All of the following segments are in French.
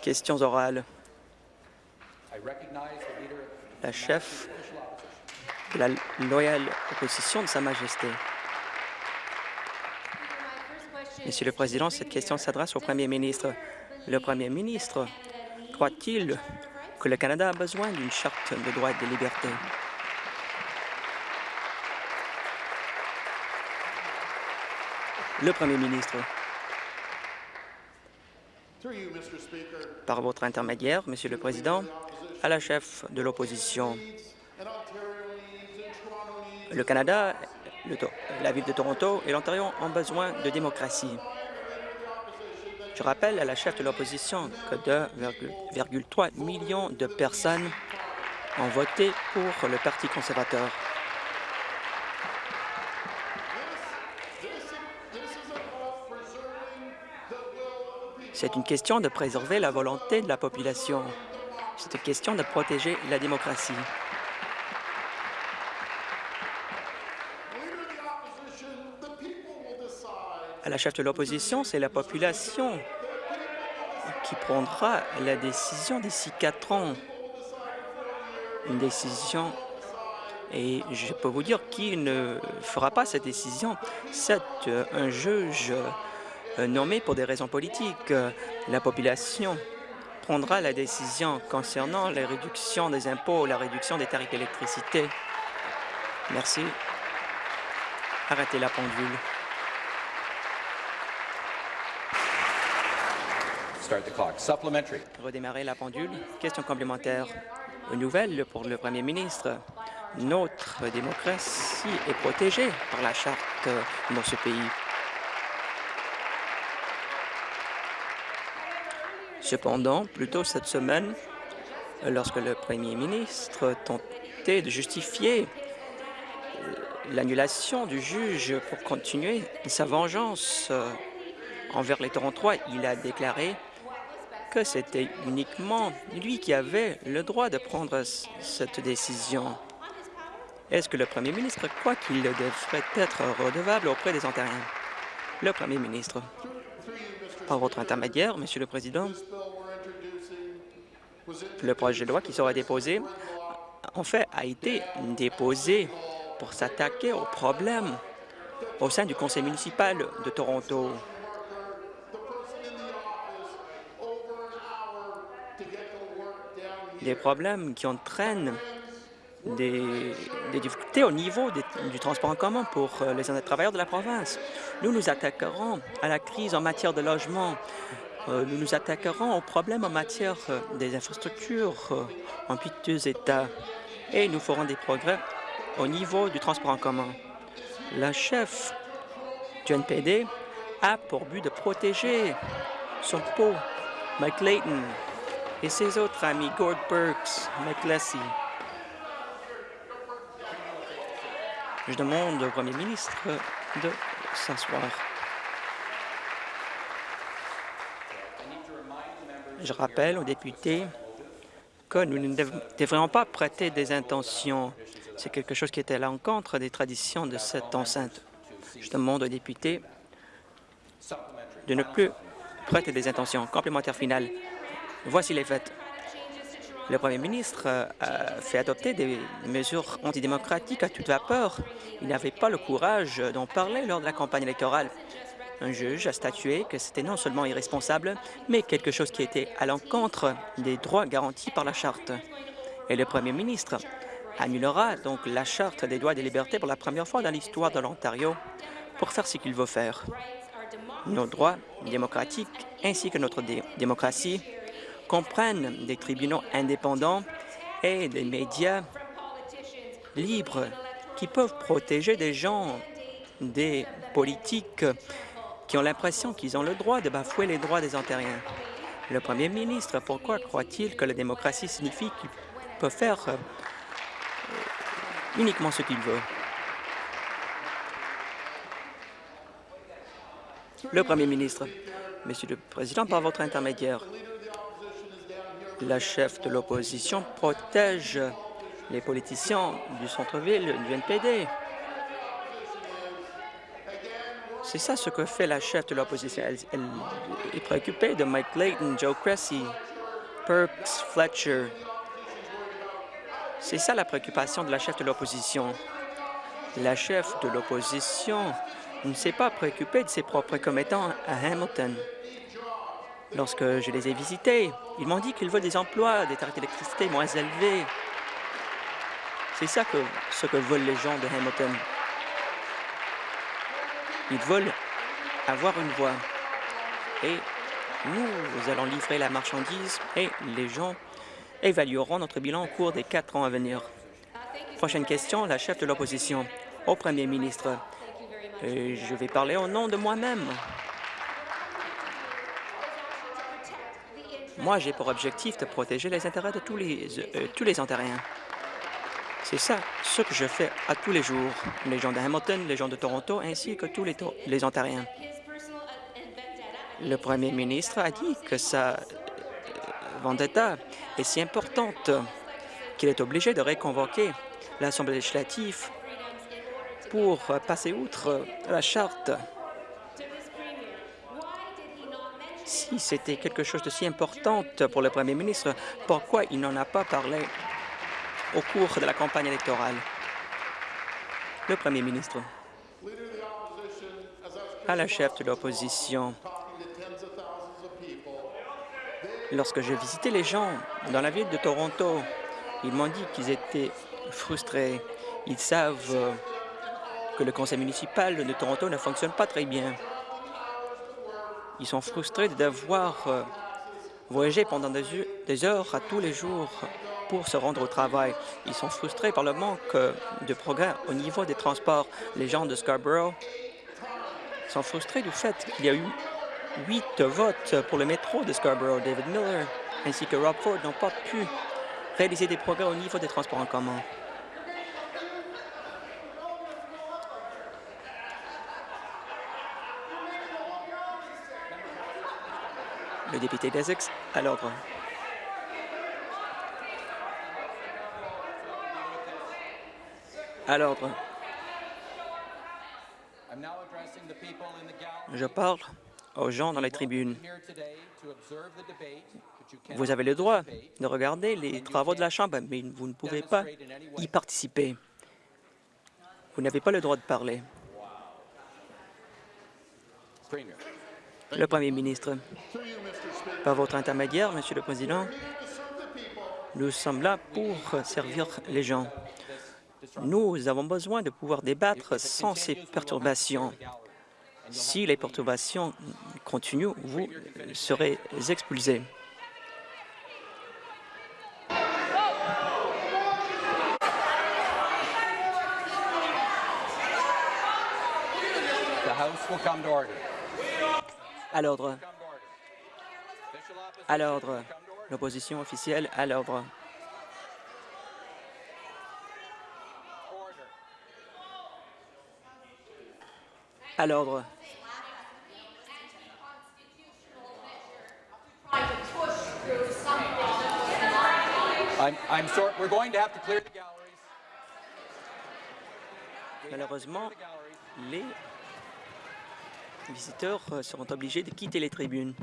Questions orales. La chef de la loyale opposition de Sa Majesté. Monsieur le Président, cette question s'adresse au Premier ministre. Le Premier ministre croit-il que le Canada a besoin d'une charte de droits et de libertés? Le Premier ministre. Par votre intermédiaire, Monsieur le Président, à la chef de l'opposition. Le Canada, la ville de Toronto et l'Ontario ont besoin de démocratie. Je rappelle à la chef de l'opposition que 2,3 millions de personnes ont voté pour le Parti conservateur. C'est une question de préserver la volonté de la population. C'est une question de protéger la démocratie. À la chef de l'opposition, c'est la population qui prendra la décision d'ici quatre ans. Une décision, et je peux vous dire qui ne fera pas cette décision. C'est euh, un juge euh, nommé pour des raisons politiques. La population prendra la décision concernant la réduction des impôts, la réduction des tarifs d'électricité. Merci. Arrêtez la pendule. Redémarrer la pendule. Question complémentaire. Une nouvelle pour le premier ministre. Notre démocratie est protégée par la charte dans ce pays. Cependant, plus tôt cette semaine, lorsque le premier ministre tentait de justifier l'annulation du juge pour continuer sa vengeance euh, envers les Torontois, il a déclaré que c'était uniquement lui qui avait le droit de prendre cette décision. Est-ce que le premier ministre croit qu'il devrait être redevable auprès des Ontariens? Le premier ministre. Par votre intermédiaire, Monsieur le Président, le projet de loi qui sera déposé, en fait, a été déposé pour s'attaquer aux problèmes au sein du conseil municipal de Toronto. Des problèmes qui entraînent des, difficultés au niveau du transport en commun pour euh, les travailleurs de la province. Nous nous attaquerons à la crise en matière de logement. Euh, nous nous attaquerons aux problèmes en matière euh, des infrastructures en piteux état et nous ferons des progrès au niveau du transport en commun. La chef du NPD a pour but de protéger son pot, Mike Layton, et ses autres amis, Gord Burks, Mike. Je demande au Premier ministre de s'asseoir. Je rappelle aux députés que nous ne devrions pas prêter des intentions. C'est quelque chose qui était à l'encontre des traditions de cette enceinte. Je demande aux députés de ne plus prêter des intentions. Complémentaire final. Voici les faits. Le Premier ministre a fait adopter des mesures antidémocratiques à toute vapeur. Il n'avait pas le courage d'en parler lors de la campagne électorale. Un juge a statué que c'était non seulement irresponsable, mais quelque chose qui était à l'encontre des droits garantis par la Charte. Et le Premier ministre annulera donc la Charte des droits et des libertés pour la première fois dans l'histoire de l'Ontario pour faire ce qu'il veut faire. Nos droits démocratiques ainsi que notre démocratie comprennent des tribunaux indépendants et des médias libres qui peuvent protéger des gens, des politiques qui ont l'impression qu'ils ont le droit de bafouer les droits des Ontariens. Le premier ministre, pourquoi croit-il que la démocratie signifie qu'il peut faire euh, uniquement ce qu'il veut? Le premier ministre, Monsieur le Président, par votre intermédiaire, la chef de l'opposition protège les politiciens du centre-ville du NPD. C'est ça ce que fait la chef de l'opposition. Elle, est préoccupée de Mike Clayton, Joe Cressy, Perks, Fletcher. C'est ça la préoccupation de la chef de l'opposition. La chef de l'opposition ne s'est pas préoccupée de ses propres commettants à Hamilton. Lorsque je les ai visités, ils m'ont dit qu'ils veulent des emplois, des tarifs d'électricité moins élevés. C'est ça ce que veulent les gens de Hamilton. Ils veulent avoir une voix. Et nous, allons livrer la marchandise et les gens évalueront notre bilan au cours des quatre ans à venir. Prochaine question, la chef de l'opposition au premier ministre. Je vais parler au nom de moi-même. Moi, j'ai pour objectif de protéger les intérêts de tous les, euh, tous les Ontariens. C'est ça ce que je fais à tous les jours, les gens de Hamilton, les gens de Toronto, ainsi que tous les, les Ontariens. Le premier ministre a dit que sa euh, vendetta est si importante qu'il est obligé de réconvoquer l'Assemblée législative pour passer outre la charte. Si c'était quelque chose de si important pour le premier ministre, pourquoi il n'en a pas parlé? Au cours de la campagne électorale? Le premier ministre. À la chef de l'opposition, lorsque j'ai visité les gens dans la ville de Toronto, ils m'ont dit qu'ils étaient frustrés. Ils savent que le conseil municipal de Toronto ne fonctionne pas très bien. Ils sont frustrés euh, voyager pendant des heures à tous les jours pour se rendre au travail. Ils sont frustrés par le manque euh, de progrès au niveau des transports. Les gens de Scarborough sont frustrés du fait qu'il y a eu huit votes pour le métro de Scarborough. David Miller ainsi que Rob Ford n'ont pas pu réaliser des progrès au niveau des transports en commun. Le député d'Essex, à l'ordre. À l'ordre. Je parle aux gens dans les tribunes. Vous avez le droit de regarder les travaux de la Chambre, mais vous ne pouvez pas y participer. Vous n'avez pas le droit de parler. Le Premier ministre. Par votre intermédiaire, Monsieur le Président, nous sommes là pour servir les gens. Nous avons besoin de pouvoir débattre sans ces perturbations. Si les perturbations continuent, vous serez expulsés. À l'ordre. À l'ordre. L'opposition officielle à l'ordre. À l'ordre. Malheureusement, les visiteurs seront obligés de quitter les tribunes.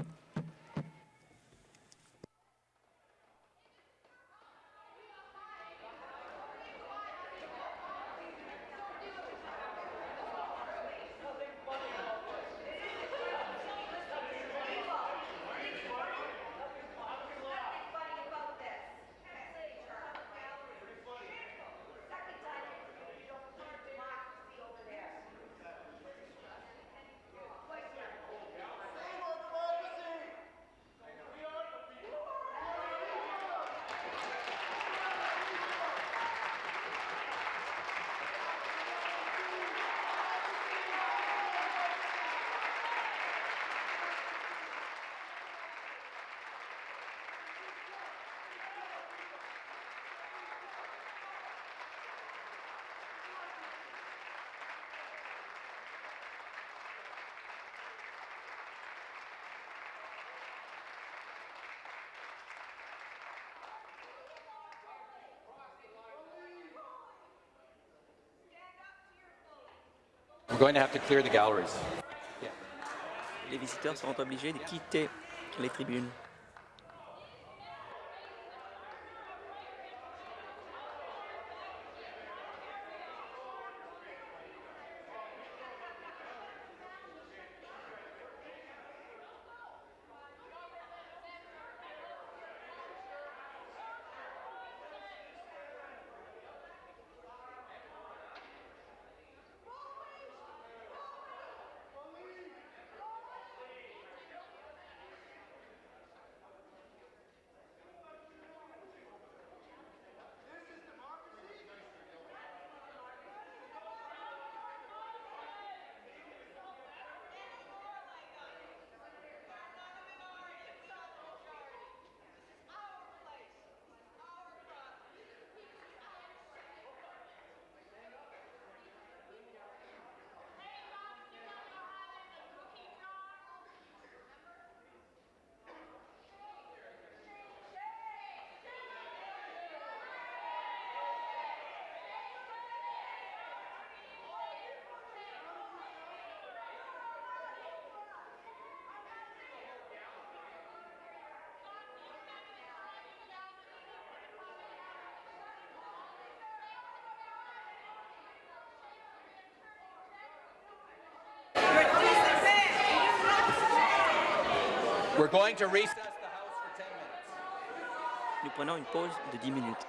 Les visiteurs seront obligés de quitter les tribunes. We're going to recess the House for 10 minutes. Nous prenons une pause de 10 minutes.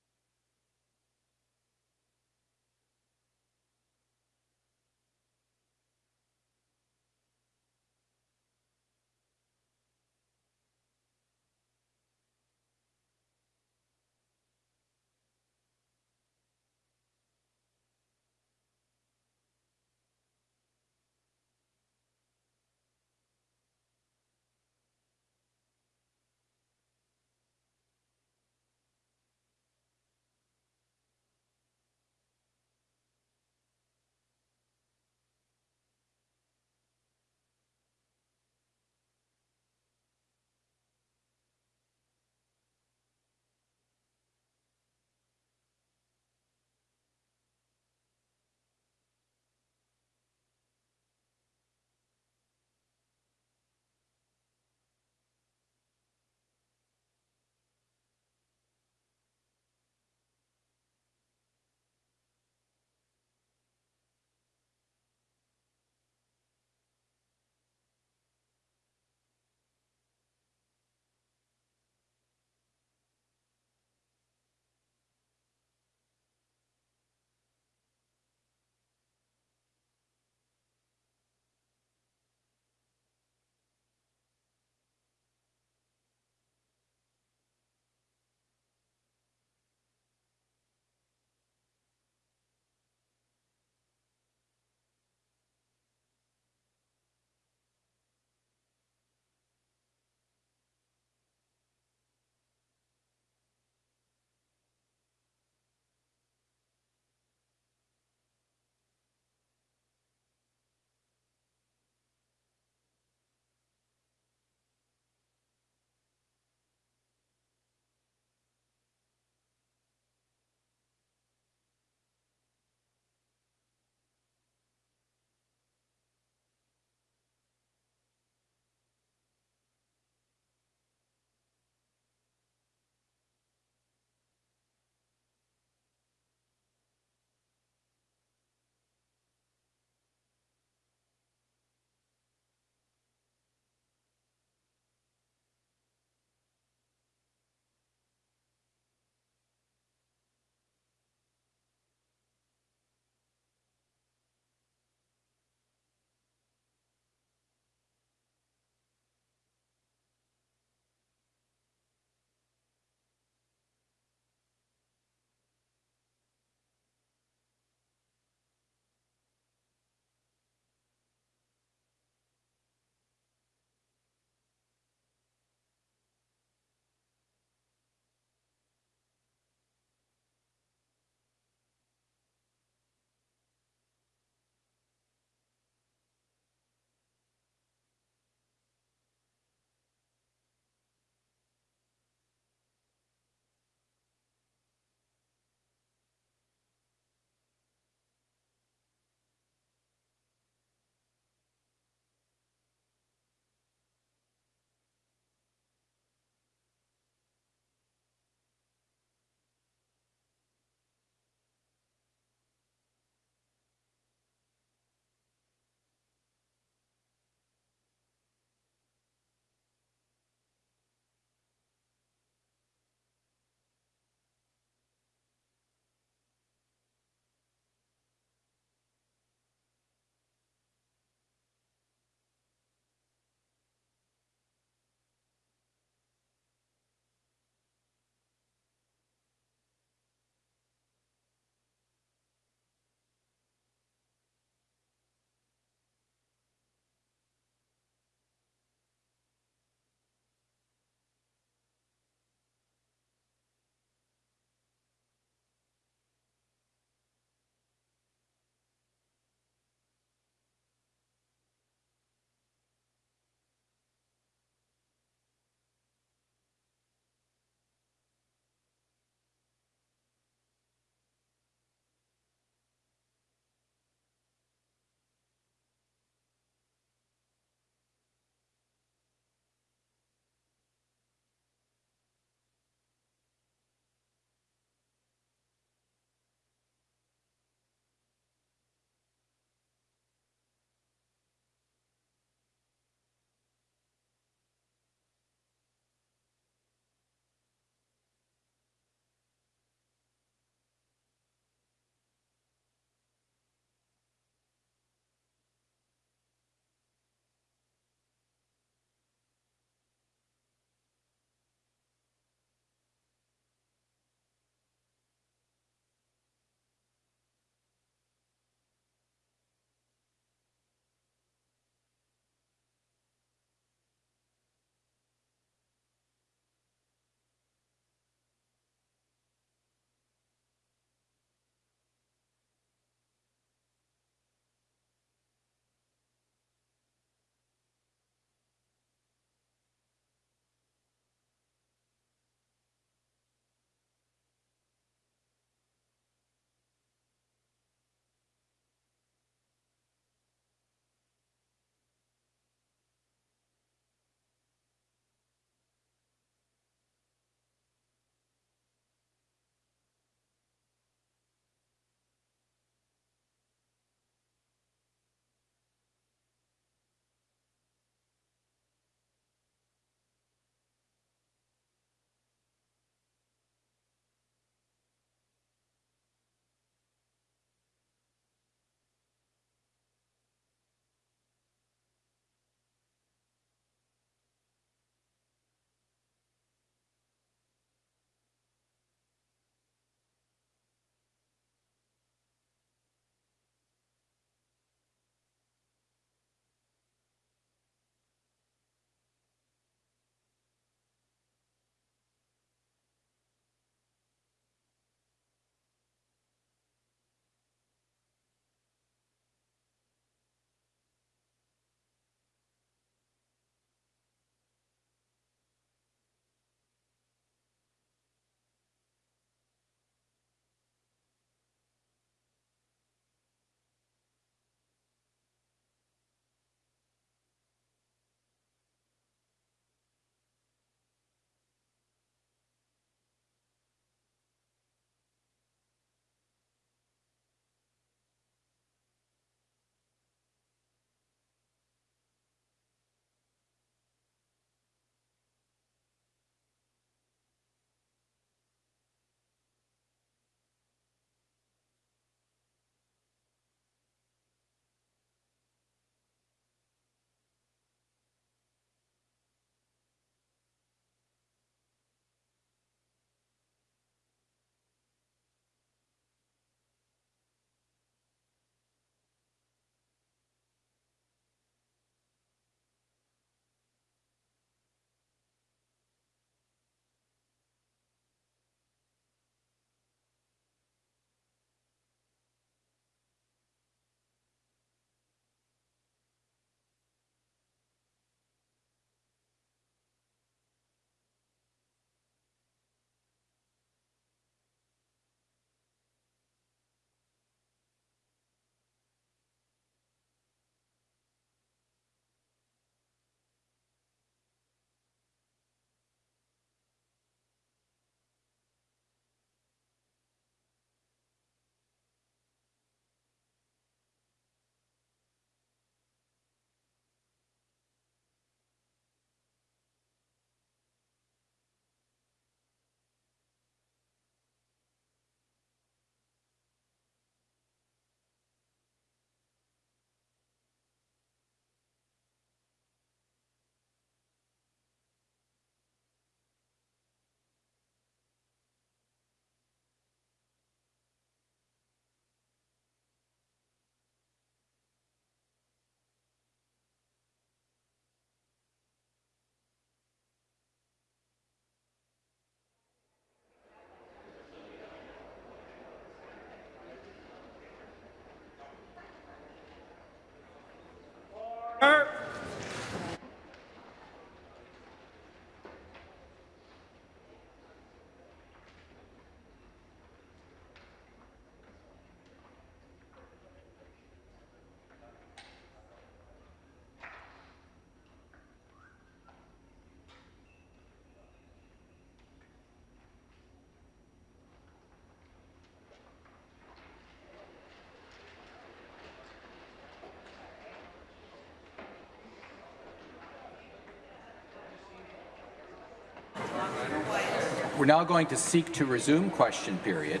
We're now going to seek to resume question period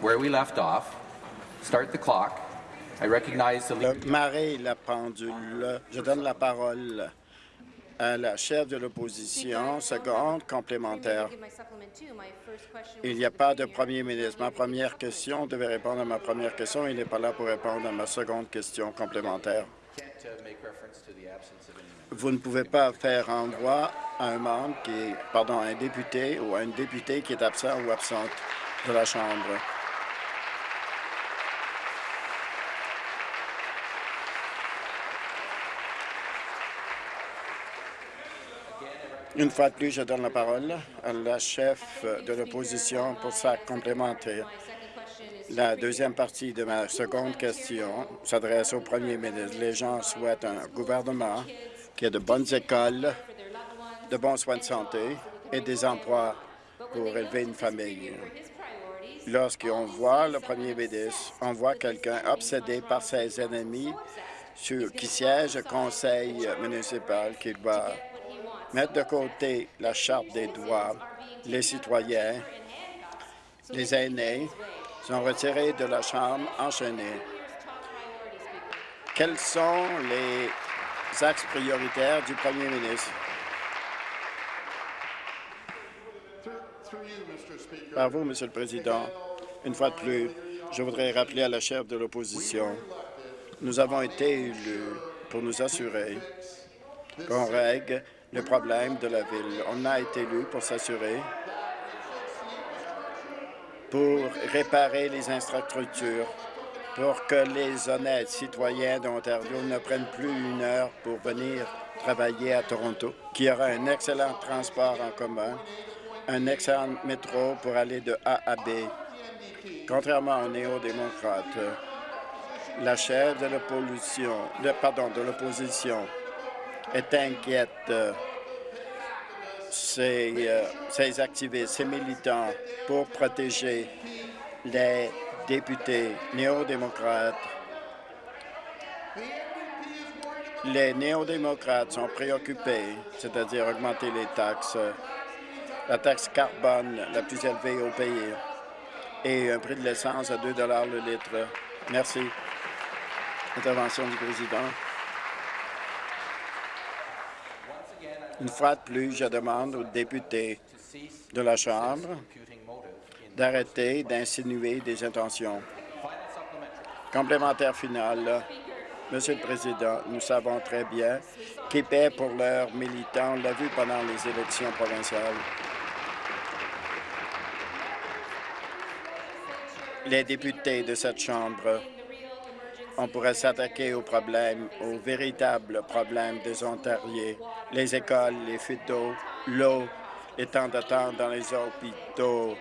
where we left off. Start the clock. I recognize the Le leader. marée, la pendule. Je donne la parole à la chef de l'opposition. Seconde complémentaire. Il n'y a pas de premier ministre. Ma première question devait répondre à ma première question. Il n'est pas là pour répondre à ma seconde question complémentaire. Vous ne pouvez pas faire envoi à un membre pardon, un député ou à une députée qui est absent ou absente de la Chambre. Une fois de plus, je donne la parole à la chef de l'opposition pour sa complémentaire. La deuxième partie de ma seconde question s'adresse au premier ministre. Les gens souhaitent un gouvernement qui a de bonnes écoles, de bons soins de santé et des emplois pour élever une famille. Lorsqu'on voit le premier ministre, on voit quelqu'un obsédé par ses ennemis sur- qui siège au conseil municipal qui doit mettre de côté la charte des droits. Les citoyens, les aînés sont retirés de la Chambre enchaînés. Quels sont les axes prioritaires du premier ministre? Par vous, Monsieur le Président, une fois de plus, je voudrais rappeler à la chef de l'opposition, nous avons été élus pour nous assurer qu'on règle le problème de la ville. On a été élus pour s'assurer pour réparer les infrastructures, pour que les honnêtes citoyens d'Ontario ne prennent plus une heure pour venir travailler à Toronto, qu'il y aura un excellent transport en commun, un excellent métro pour aller de A à B. Contrairement aux néo-démocrates, la chef de l'opposition, de, pardon, de l'opposition est inquiète. Ces, euh, ces activistes, ces militants pour protéger les députés néo-démocrates. Les néo-démocrates sont préoccupés, c'est-à-dire augmenter les taxes, la taxe carbone la plus élevée au pays et un prix de l'essence à 2 le litre. Merci. Intervention du président. Une fois de plus, je demande aux députés de la Chambre d'arrêter d'insinuer des intentions. Complémentaire final. Monsieur le Président, nous savons très bien qu'ils paient pour leurs militants. On l'a vu pendant les élections provinciales. Les députés de cette Chambre on pourrait s'attaquer aux problèmes, aux véritables problèmes des Ontariens, les écoles, les fuites d'eau, l'eau, les temps d'attente dans les hôpitaux,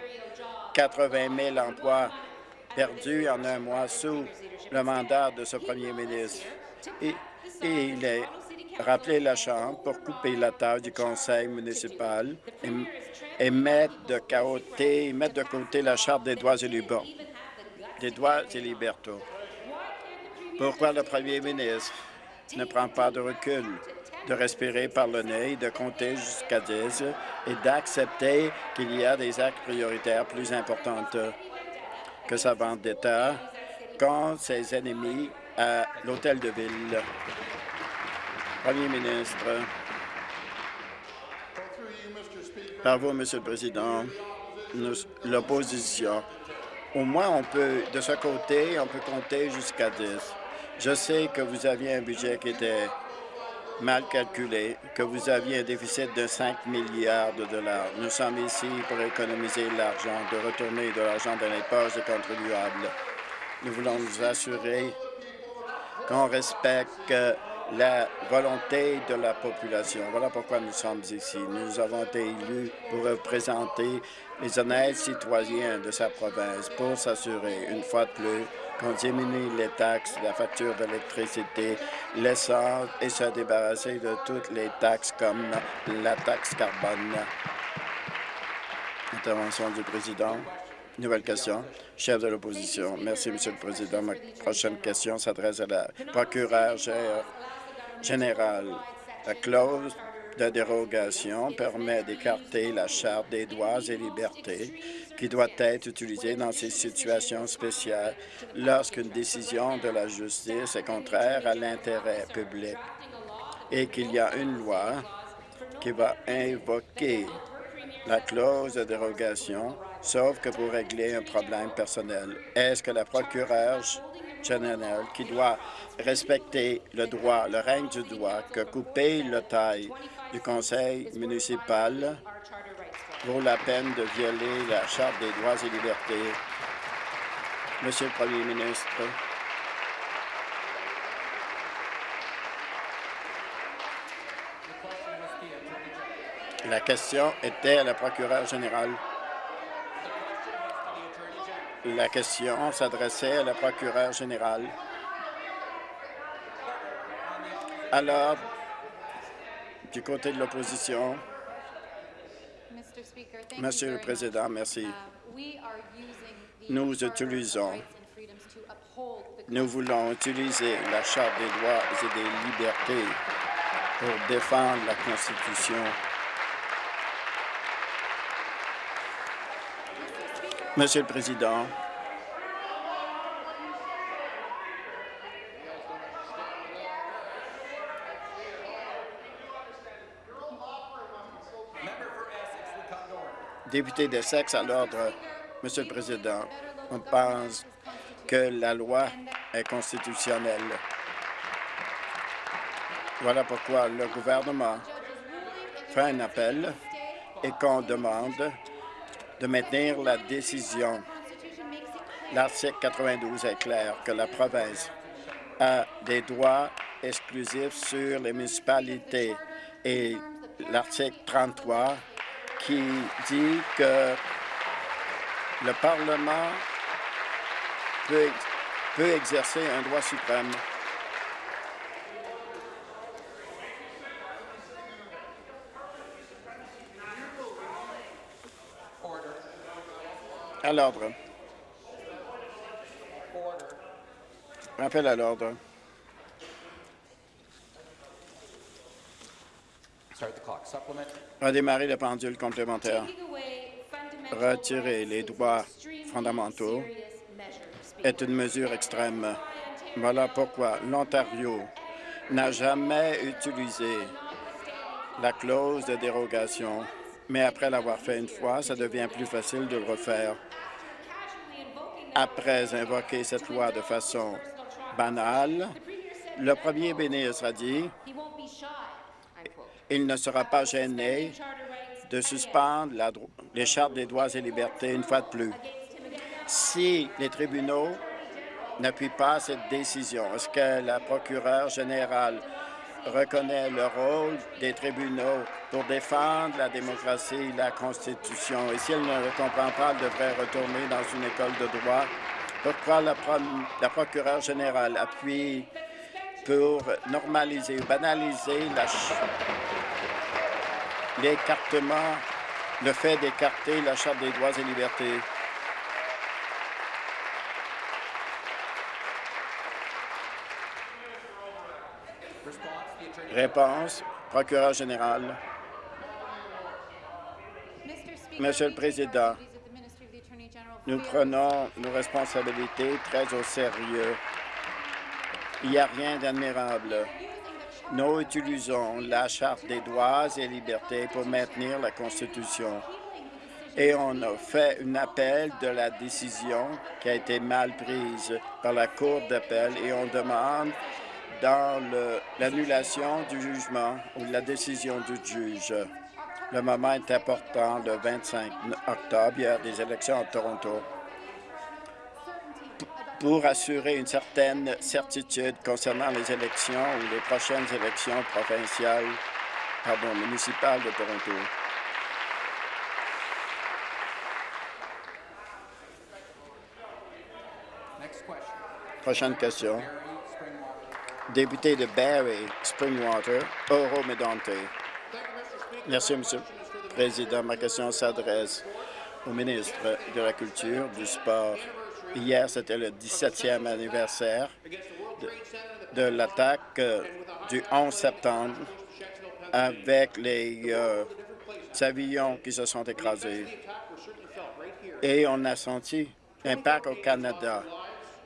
80 000 emplois perdus en un mois sous le mandat de ce premier ministre. Et, il est rappelé la Chambre pour couper la tâche du conseil municipal et, et mettre, de côté, mettre de côté la Charte des droits et libertés. Des droits et libertés. Pourquoi le premier ministre ne prend pas de recul, de respirer par le nez, de compter jusqu'à 10 et d'accepter qu'il y a des actes prioritaires plus importants que sa vente d'État contre ses ennemis à l'Hôtel de Ville? Premier ministre, par vous, Monsieur le Président, l'opposition au moins, on peut, de ce côté, on peut compter jusqu'à 10. Je sais que vous aviez un budget qui était mal calculé, que vous aviez un déficit de 5 milliards de dollars. Nous sommes ici pour économiser l'argent, de retourner de l'argent dans les poches des contribuables. Nous voulons nous assurer qu'on respecte euh, la volonté de la population. Voilà pourquoi nous sommes ici. Nous avons été élus pour représenter les honnêtes citoyens de sa province pour s'assurer, une fois de plus, qu'on diminue les taxes, la facture d'électricité, l'essence et se débarrasser de toutes les taxes comme la taxe carbone. Intervention du président. Nouvelle question. Chef de l'opposition. Merci, Monsieur le Président. Ma prochaine question s'adresse à la procureure gé- générale. La clause de dérogation permet d'écarter la Charte des droits et libertés qui doit être utilisée dans ces situations spéciales lorsqu'une décision de la justice est contraire à l'intérêt public et qu'il y a une loi qui va invoquer la clause de dérogation, sauf que pour régler un problème personnel. Est-ce que la procureure générale, qui doit respecter le droit, le règne du droit, que couper le taille du conseil municipal vaut la peine de violer la Charte des droits et libertés. Monsieur le Premier ministre, la question était à la procureure générale. La question s'adressait à la procureure générale. Alors, du côté de l'opposition, Monsieur le Président, merci. Nous utilisons, nous voulons utiliser la Charte des droits et des libertés pour défendre la Constitution. Monsieur le Président, député de sexe à l'ordre. Monsieur le Président, on pense que la loi est constitutionnelle. Voilà pourquoi le gouvernement fait un appel et qu'on demande de maintenir la décision. L'article 92 est clair que la province a des droits exclusifs sur les municipalités et l'article 33 qui dit que le Parlement peut, peut exercer un droit suprême. À l'ordre. Rappel à l'ordre. Redémarrer le pendule complémentaire. Retirer les droits fondamentaux est une mesure extrême. Voilà pourquoi l'Ontario n'a jamais utilisé la clause de dérogation, mais après l'avoir fait une fois, ça devient plus facile de le refaire. Après invoquer cette loi de façon banale, le premier ministre a dit il ne sera pas gêné de suspendre les chartes des droits et libertés une fois de plus. Si les tribunaux n'appuient pas cette décision, est-ce que la procureure générale reconnaît le rôle des tribunaux pour défendre la démocratie et la Constitution? Et si elle ne le comprend pas, elle devrait retourner dans une école de droit. Pourquoi la, la procureure générale appuie pour normaliser ou banaliser l'écartement, le fait d'écarter la Charte des droits et libertés. Réponse, procureur général. Monsieur le Président, nous prenons nos responsabilités très au sérieux. Il n'y a rien d'admirable. Nous utilisons la Charte des droits et libertés pour maintenir la Constitution. Et on fait un appel de la décision qui a été mal prise par la Cour d'appel et on demande dans l'annulation du jugement ou la décision du juge. Le moment est important, le 25 octobre, il y a des élections à Toronto pour assurer une certaine certitude concernant les élections ou les prochaines élections provinciales, pardon, municipales de Toronto. Prochaine question. Député de Barrie, Springwater, Oro Medonte. Merci, Monsieur le Président. Ma question s'adresse au ministre de la Culture, du Sport Hier, c'était le 17e anniversaire de, l'attaque euh, du 11 septembre avec les euh, avions qui se sont écrasés. Et on a senti l'impact au Canada.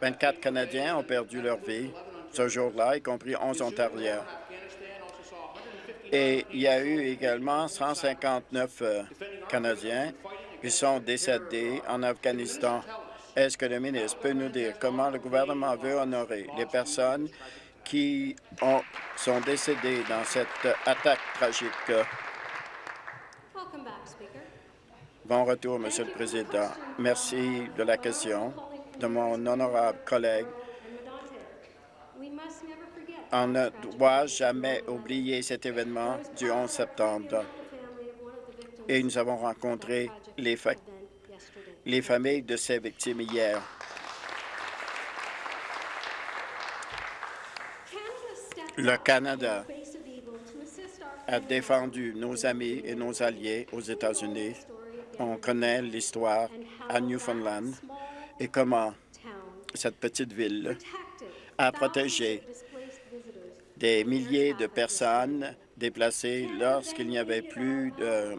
24 Canadiens ont perdu leur vie ce jour-là, y compris 11 Ontariens. Et il y a eu également 159 euh, Canadiens qui sont décédés en Afghanistan. Est-ce que le ministre peut nous dire comment le gouvernement veut honorer les personnes qui ont, sont décédées dans cette attaque tragique? Bon retour, Monsieur le Président. Merci de la question de mon honorable collègue. On ne doit jamais oublier cet événement du 11 septembre. Et nous avons rencontré les, les familles de ces victimes hier. Le Canada a défendu nos amis et nos alliés aux États-Unis. On connaît l'histoire à Newfoundland et comment cette petite ville a protégé des milliers de personnes déplacées lorsqu'il n'y avait plus de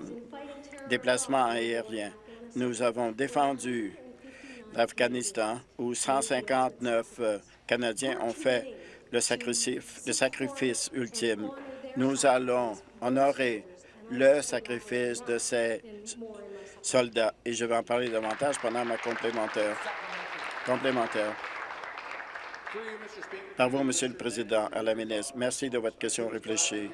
déplacement aérien. Nous avons défendu l'Afghanistan où 159 euh, Canadiens ont fait le sacrifice, ultime. Nous allons honorer le sacrifice de ces soldats et je vais en parler davantage pendant ma complémentaire. Complémentaire. Par vous, Monsieur le Président, à la ministre, merci de votre question réfléchie.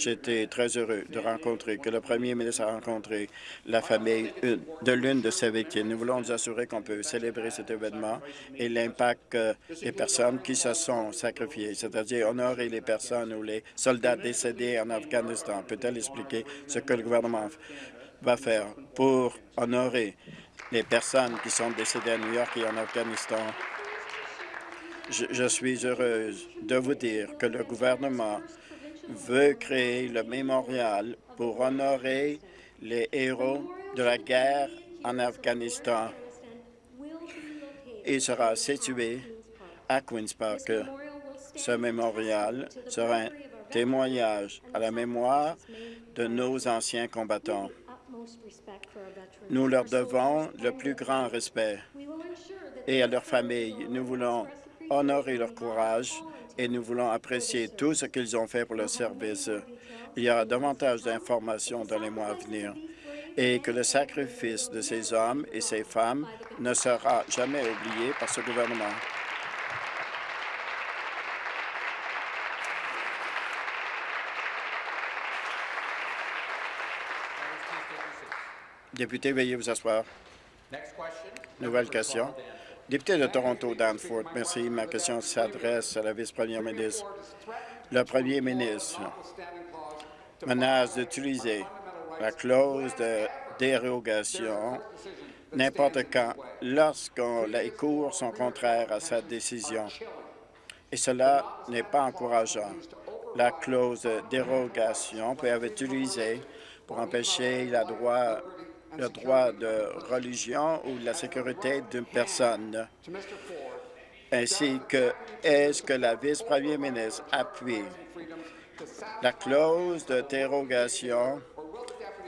J'étais très heureux de rencontrer, que le premier ministre a rencontré la famille de l'une de ces victimes. Nous voulons nous assurer qu'on peut célébrer cet événement et l'impact des personnes qui se sont sacrifiées, c'est-à-dire honorer les personnes ou les soldats décédés en Afghanistan. Peut-elle expliquer ce que le gouvernement va faire pour honorer les personnes qui sont décédées à New York et en Afghanistan? Je, suis heureuse de vous dire que le gouvernement veut créer le mémorial pour honorer les héros de la guerre en Afghanistan. Il sera situé à Queen's Park. Ce mémorial sera un témoignage à la mémoire de nos anciens combattants. Nous leur devons le plus grand respect et à leurs familles. Nous voulons honorer leur courage et nous voulons apprécier tout ce qu'ils ont fait pour le service. Il y aura davantage d'informations dans les mois à venir et que le sacrifice de ces hommes et ces femmes ne sera jamais oublié par ce gouvernement. Député, veuillez vous asseoir. Nouvelle question. Député de Toronto, Danforth, merci. Ma question s'adresse à la vice-première ministre. Le premier ministre menace d'utiliser la clause de dérogation n'importe quand lorsque les cours sont contraires à sa décision. Et cela n'est pas encourageant. La clause de dérogation peut être utilisée pour empêcher la droit le droit de religion ou la sécurité d'une personne, ainsi que est-ce que la vice-première ministre appuie la clause de dérogation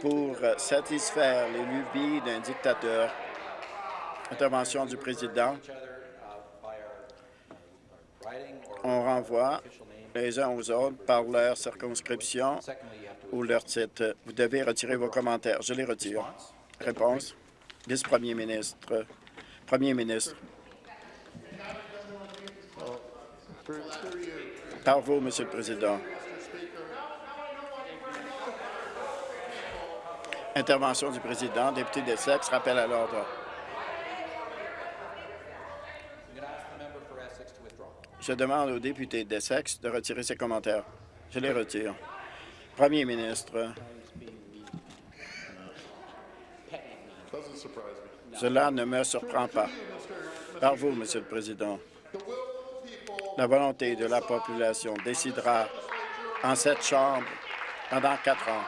pour satisfaire les lubies d'un dictateur. Intervention du président. On renvoie les uns aux autres par leur circonscription ou leur titre. Vous devez retirer vos commentaires. Je les retire. Réponse. Vice-premier ministre. Premier ministre. Par vous, Monsieur le Président. Intervention du président. Député des sexes, rappel à l'ordre. Je demande au député d'Essex de retirer ses commentaires. Je les retire. Premier ministre. Cela ne me surprend pas. Par vous, Monsieur le Président. La volonté de la population décidera en cette Chambre pendant quatre ans.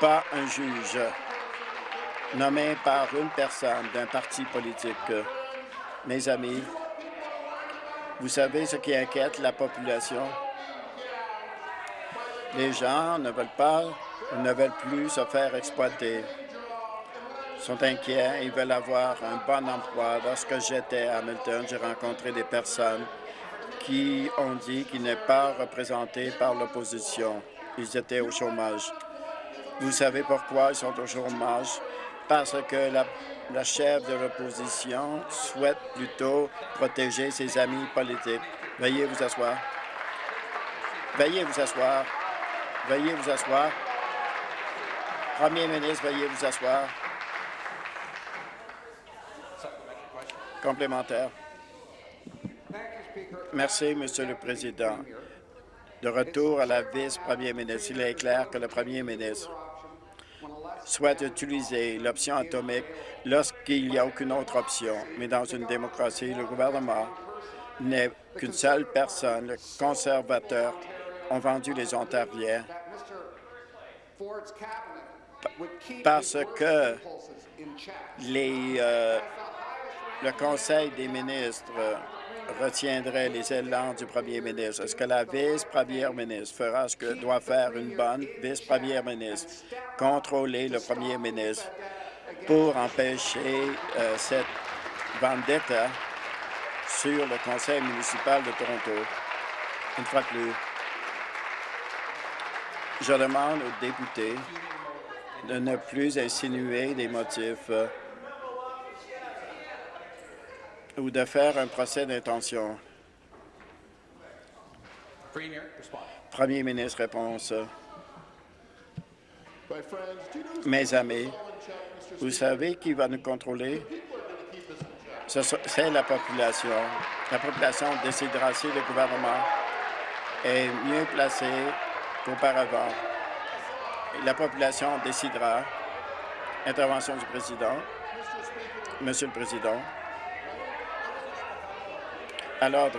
Pas un juge nommé par une personne d'un parti politique. Mes amis, vous savez ce qui inquiète la population? Les gens ne veulent pas, ne veulent plus se faire exploiter. Ils sont inquiets, ils veulent avoir un bon emploi. Lorsque j'étais à Hamilton, j'ai rencontré des personnes qui ont dit qu'ils n'étaient pas représentés par l'opposition. Ils étaient au chômage. Vous savez pourquoi ils sont au chômage? Parce que la, la chef de l'opposition souhaite plutôt protéger ses amis politiques. Veuillez vous asseoir. Veuillez vous asseoir. Veuillez vous asseoir. Premier ministre, veuillez vous asseoir. Complémentaire. Merci, Monsieur le Président. De retour à la vice-premier ministre, il est clair que le premier ministre souhaite utiliser l'option atomique lorsqu'il n'y a aucune autre option. Mais dans une démocratie, le gouvernement n'est qu'une seule personne. Le conservateur ont vendu les Ontariens parce que les, euh, le Conseil des ministres retiendrait les élans du premier ministre. Est-ce que la vice-première ministre fera ce que doit faire une bonne vice-première ministre, contrôler le premier ministre pour empêcher euh, cette vendetta sur le conseil municipal de Toronto? Une fois de plus, je demande aux députés de ne plus insinuer des motifs euh, ou de faire un procès d'intention. Premier ministre, réponse. Mes amis, vous savez qui va nous contrôler? C'est la population. La population décidera si le gouvernement est mieux placé qu'auparavant. La population décidera. Intervention du président. Monsieur le Président. À l'ordre.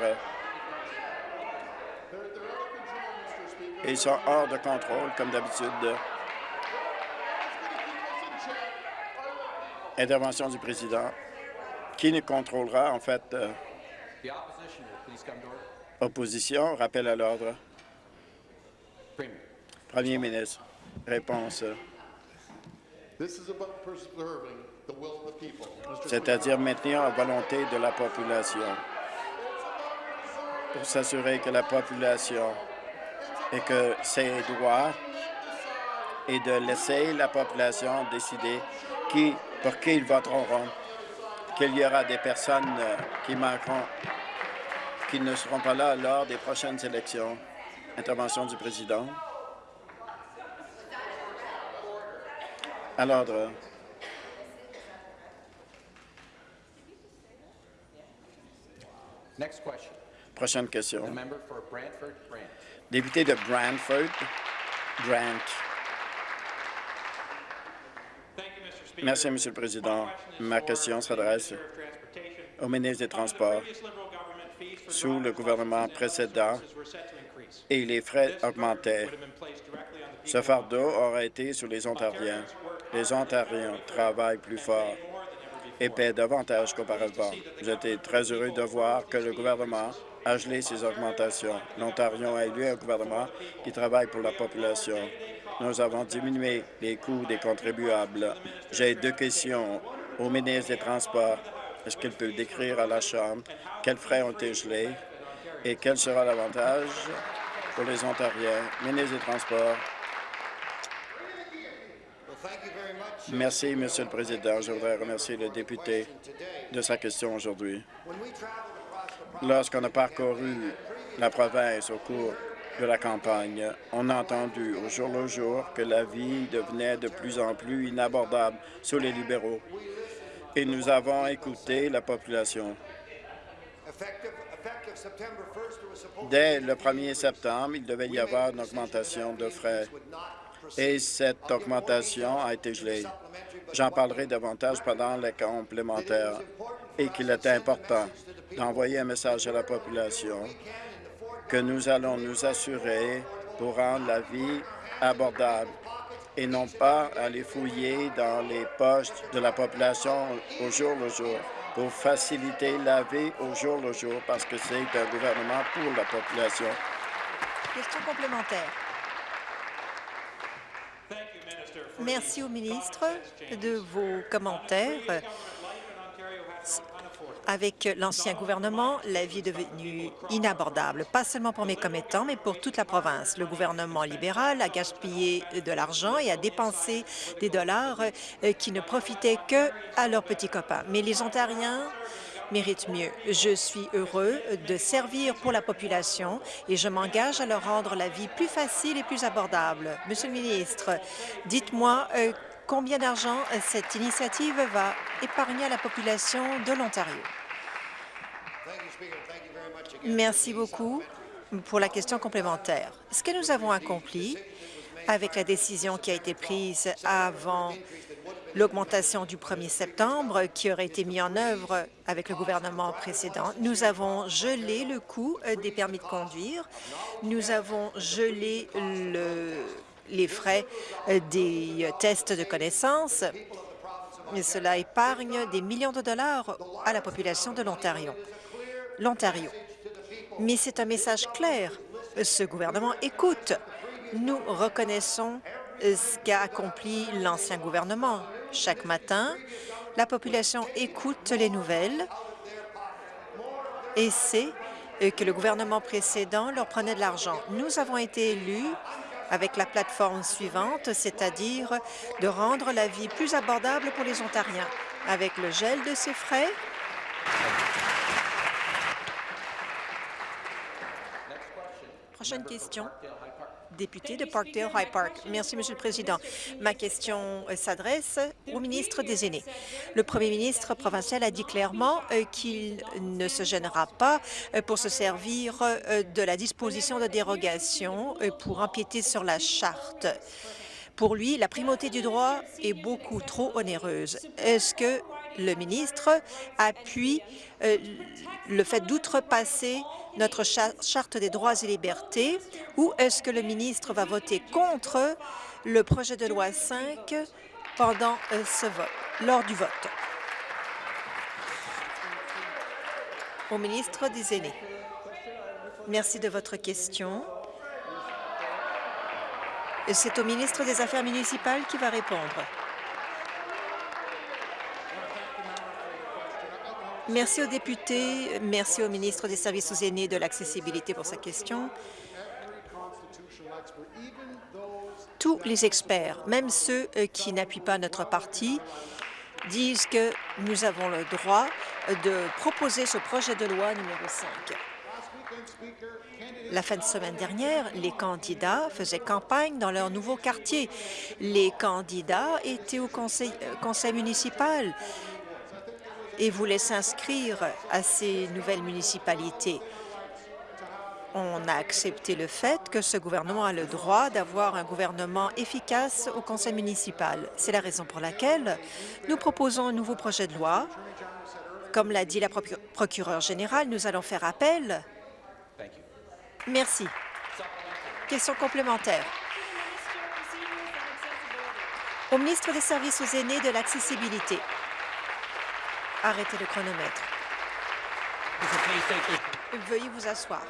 Ils sont hors de contrôle, comme d'habitude. Intervention du président. Qui ne contrôlera, en fait, euh, opposition, rappel à l'ordre. Premier ministre, réponse. C'est-à-dire maintenir la volonté de la population pour s'assurer que la population et que ses droits et de laisser la population décider qui, pour qui ils voteront, qu'il y aura des personnes qui manqueront, qui ne seront pas là lors des prochaines élections. Intervention du président. À l'ordre. Prochaine question. Député de Brantford, Brant. Merci, Monsieur le Président. Ma question s'adresse au ministre des Transports. Sous le gouvernement précédent, et les frais augmentaient. Ce fardeau aurait été sur les Ontariens. Les Ontariens travaillent plus fort et paient davantage qu'auparavant. J'étais très heureux de voir que le gouvernement a gelé ces augmentations. L'Ontario a élu un gouvernement qui travaille pour la population. Nous avons diminué les coûts des contribuables. J'ai deux questions au ministre des Transports. Est-ce qu'il peut décrire à la Chambre quels frais ont été gelés? Et quel sera l'avantage pour les Ontariens? Ministre des Transports? Merci, Monsieur le Président. Je voudrais remercier le député de sa question aujourd'hui. Lorsqu'on a parcouru la province au cours de la campagne, on a entendu au jour le jour que la vie devenait de plus en plus inabordable sous les libéraux. Et nous avons écouté la population. Dès le 1er septembre, il devait y avoir une augmentation de frais et cette augmentation a été gelée. J'en parlerai davantage pendant les complémentaires et qu'il est important d'envoyer un message à la population que nous allons nous assurer pour rendre la vie abordable et non pas aller fouiller dans les poches de la population au jour le jour pour faciliter la vie au jour le jour, parce que c'est un gouvernement pour la population. Question complémentaire. Merci au ministre de vos commentaires. Avec l'ancien gouvernement, la vie est devenue inabordable, pas seulement pour mes commettants, mais pour toute la province. Le gouvernement libéral a gaspillé de l'argent et a dépensé des dollars euh, qui ne profitaient que à leurs petits copains. Mais les Ontariens méritent mieux. Je suis heureux de servir pour la population et je m'engage à leur rendre la vie plus facile et plus abordable. Monsieur le ministre, dites-moi euh, combien d'argent cette initiative va épargner à la population de l'Ontario? Merci beaucoup pour la question complémentaire. Ce que nous avons accompli avec la décision qui a été prise avant l'augmentation du 1er septembre qui aurait été mise en œuvre avec le gouvernement précédent. Nous avons gelé le coût euh, des permis de conduire. Nous avons gelé le, les frais euh, des tests de connaissances. Et cela épargne des millions de dollars à la population de l'Ontario. L'Ontario. Mais c'est un message clair. Ce gouvernement écoute. Nous reconnaissons euh, ce qu'a accompli l'ancien gouvernement. Chaque matin, la population écoute les nouvelles et sait euh, que le gouvernement précédent leur prenait de l'argent. Nous avons été élus avec la plateforme suivante, c'est-à-dire de rendre la vie plus abordable pour les Ontariens. Avec le gel de ces frais, Prochaine question député de Parkdale High Park. Merci, Monsieur le Président. Ma question euh, s'adresse au ministre des Aînés. Le premier ministre provincial a dit clairement euh, qu'il ne se gênera pas euh, pour se servir de la disposition de dérogation pour empiéter sur la charte. Pour lui, la primauté du droit est beaucoup trop onéreuse. Est-ce que le ministre appuie le fait d'outrepasser notre charte des droits et libertés ou est-ce que le ministre va voter contre le projet de loi 5 pendant euh, lors du vote? Au ministre des Aînés. Merci de votre question. C'est au ministre des Affaires municipales qui va répondre. Merci aux députés, merci au ministre des Services aux aînés de l'accessibilité pour sa question. Tous les experts, même ceux euh, qui n'appuient pas notre parti, disent que nous avons le droit de proposer ce projet de loi numéro 5. La fin de semaine dernière, les candidats faisaient campagne dans leur nouveau quartier. Les candidats étaient au conseil, euh, conseil municipal et voulaient s'inscrire à ces nouvelles municipalités. On a accepté le fait que ce gouvernement a le droit d'avoir un gouvernement efficace au conseil municipal. C'est la raison pour laquelle nous proposons un nouveau projet de loi. Comme l'a dit la procureure générale, nous allons faire appel. Merci. Question complémentaire. Au ministre des Services aux aînés de l'accessibilité. Arrêtez le chronomètre. Veuillez vous asseoir.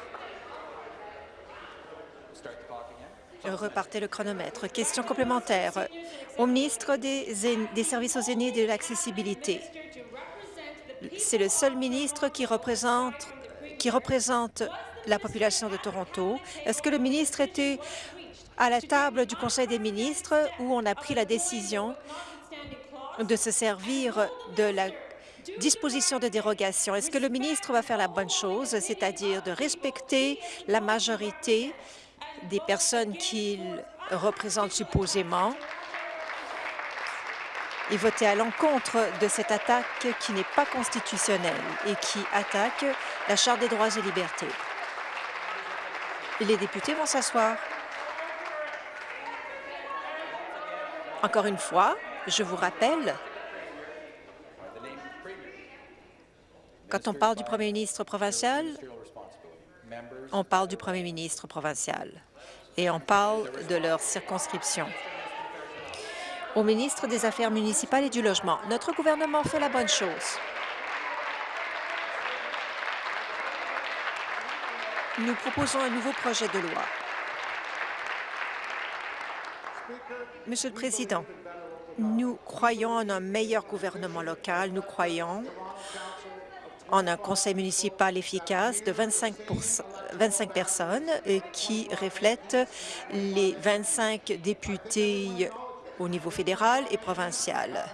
Repartez le chronomètre. Question complémentaire au ministre des, Services aux aînés et de l'accessibilité. C'est le seul ministre qui représente, qui représente la population de Toronto. Est-ce que le ministre était à la table du Conseil des ministres où on a pris la décision de se servir de la disposition de dérogation. Est-ce que le ministre va faire la bonne chose, c'est-à-dire de respecter la majorité des personnes qu'il représente supposément et voter à l'encontre de cette attaque qui n'est pas constitutionnelle et qui attaque la Charte des droits et libertés? Les députés vont s'asseoir. Encore une fois, je vous rappelle Quand on parle du premier ministre provincial, on parle du premier ministre provincial et on parle de leur circonscription. Au ministre des Affaires municipales et du Logement, notre gouvernement fait la bonne chose. Nous proposons un nouveau projet de loi Monsieur le Président, nous croyons en un meilleur gouvernement local. Nous croyons en un conseil municipal efficace de 25, 25 personnes qui reflètent les 25 députés au niveau fédéral et provincial.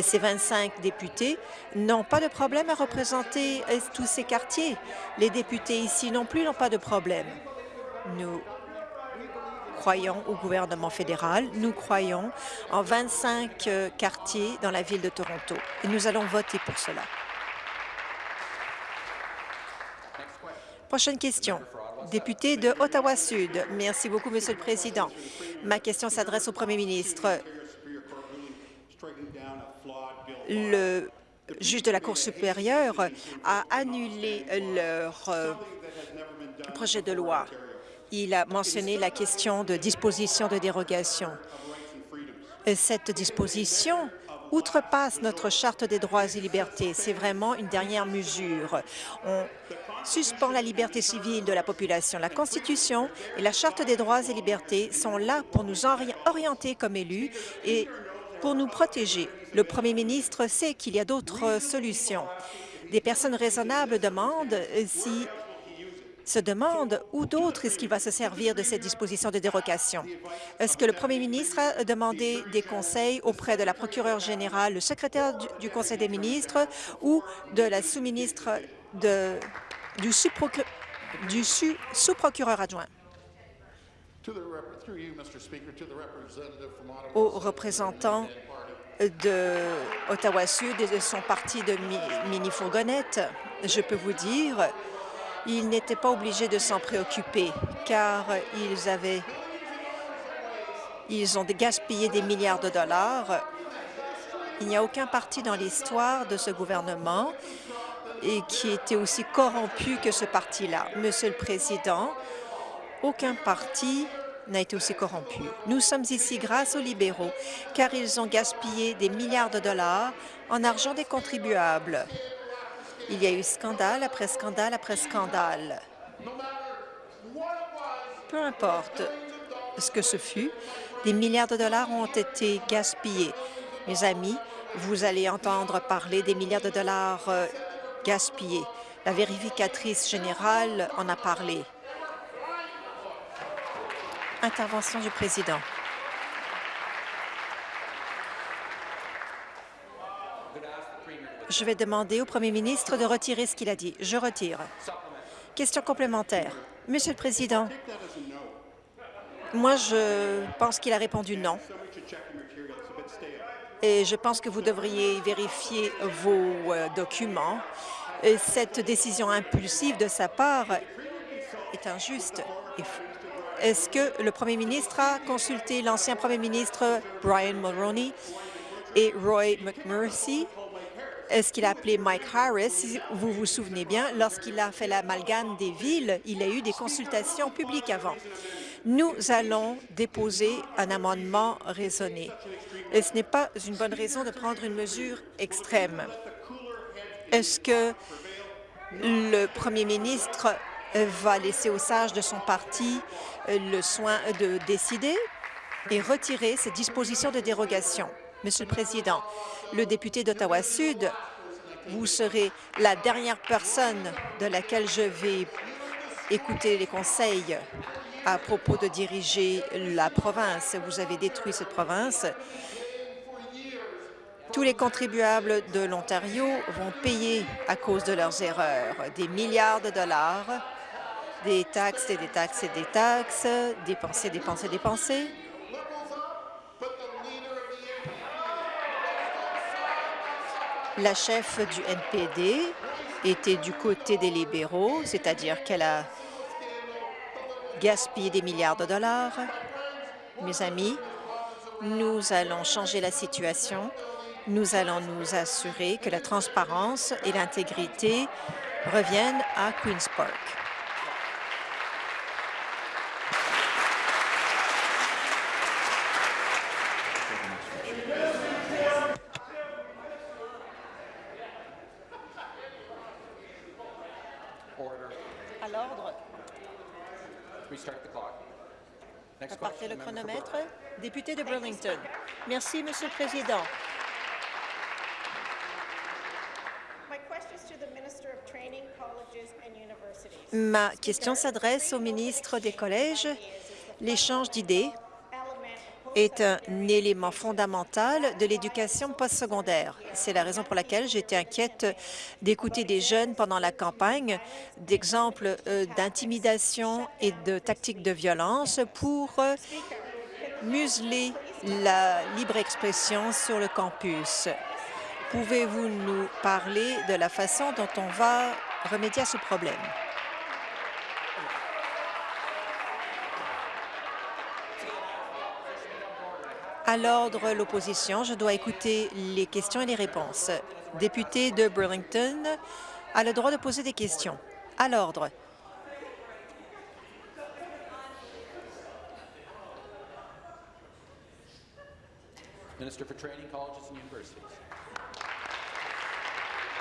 Ces 25 députés n'ont pas de problème à représenter euh, tous ces quartiers. Les députés ici non plus n'ont pas de problème. Nous croyons au gouvernement fédéral, nous croyons en 25 euh, quartiers dans la ville de Toronto et nous allons voter pour cela. Prochaine question. Député de Ottawa-Sud. Merci beaucoup, Monsieur le Président. Ma question s'adresse au Premier ministre. Le juge de la Cour supérieure a annulé leur euh, projet de loi. Il a mentionné la question de disposition de dérogation. Cette disposition outrepasse notre Charte des droits et libertés. C'est vraiment une dernière mesure. Suspend la liberté civile de la population. La Constitution et la Charte des droits et libertés sont là pour nous orienter comme élus et pour nous protéger. Le premier ministre sait qu'il y a d'autres solutions. Des personnes raisonnables demandent si se demandent où d'autres est-ce qu'il va se servir de cette disposition de dérogation? Est-ce que le premier ministre a demandé des conseils auprès de la procureure générale, le secrétaire du, Conseil des ministres ou de la sous-ministre du sous-procureur adjoint? Au représentant de Ottawa-Sud et de son parti de mini-fourgonnette, je peux vous dire ils n'étaient pas obligés de s'en préoccuper car ils avaient ils ont gaspillé des milliards de dollars. Il n'y a aucun parti dans l'histoire de ce gouvernement et qui était aussi corrompu que ce parti-là. Monsieur le Président, aucun parti n'a été aussi corrompu. Nous sommes ici grâce aux libéraux, car ils ont gaspillé des milliards de dollars en argent des contribuables. Il y a eu scandale après scandale après scandale. Peu importe ce que ce fut, des milliards de dollars ont été gaspillés. Mes amis, vous allez entendre parler des milliards de dollars euh, gaspillés. La vérificatrice générale en a parlé. Intervention du président. Je vais demander au premier ministre de retirer ce qu'il a dit. Je retire. Question complémentaire. Monsieur le Président, moi, je pense qu'il a répondu non. Et je pense que vous devriez vérifier vos euh, documents. cette décision impulsive de sa part est injuste. Est-ce que le premier ministre a consulté l'ancien premier ministre Brian Mulroney et Roy McMurphy? Est ce qu'il a appelé Mike Harris? Si vous vous souvenez bien, lorsqu'il a fait l'amalgame des villes, il a eu des consultations publiques avant. Nous allons déposer un amendement raisonné. Et ce n'est pas une bonne raison de prendre une mesure extrême. Est-ce que le premier ministre va laisser aux sages de son parti le soin de décider et retirer ces dispositions de dérogation? Monsieur le Président, le député d'Ottawa-Sud, vous serez la dernière personne de laquelle je vais écouter les conseils à propos de diriger la province. Vous avez détruit cette province. Tous les contribuables de l'Ontario vont payer à cause de leurs erreurs des milliards de dollars, des taxes et des taxes et des taxes, dépenser, dépenser, dépenser. La chef du NPD était du côté des libéraux, c'est-à-dire qu'elle a gaspillé des milliards de dollars. Mes amis, nous allons changer la situation. Nous allons nous assurer que la transparence et l'intégrité reviennent à Queen's Park. Partez le chronomètre. Député de Burlington. Merci, Monsieur le Président. Ma question s'adresse au ministre des Collèges. L'échange d'idées est un élément fondamental de l'éducation postsecondaire. C'est la raison pour laquelle j'étais inquiète d'écouter des jeunes pendant la campagne d'exemples euh, d'intimidation et de tactiques de violence pour euh, museler la libre expression sur le campus. Pouvez-vous nous parler de la façon dont on va remédier à ce problème? À l'ordre, l'opposition. Je dois écouter les questions et les réponses. Député de Burlington a le droit de poser des questions. À l'ordre.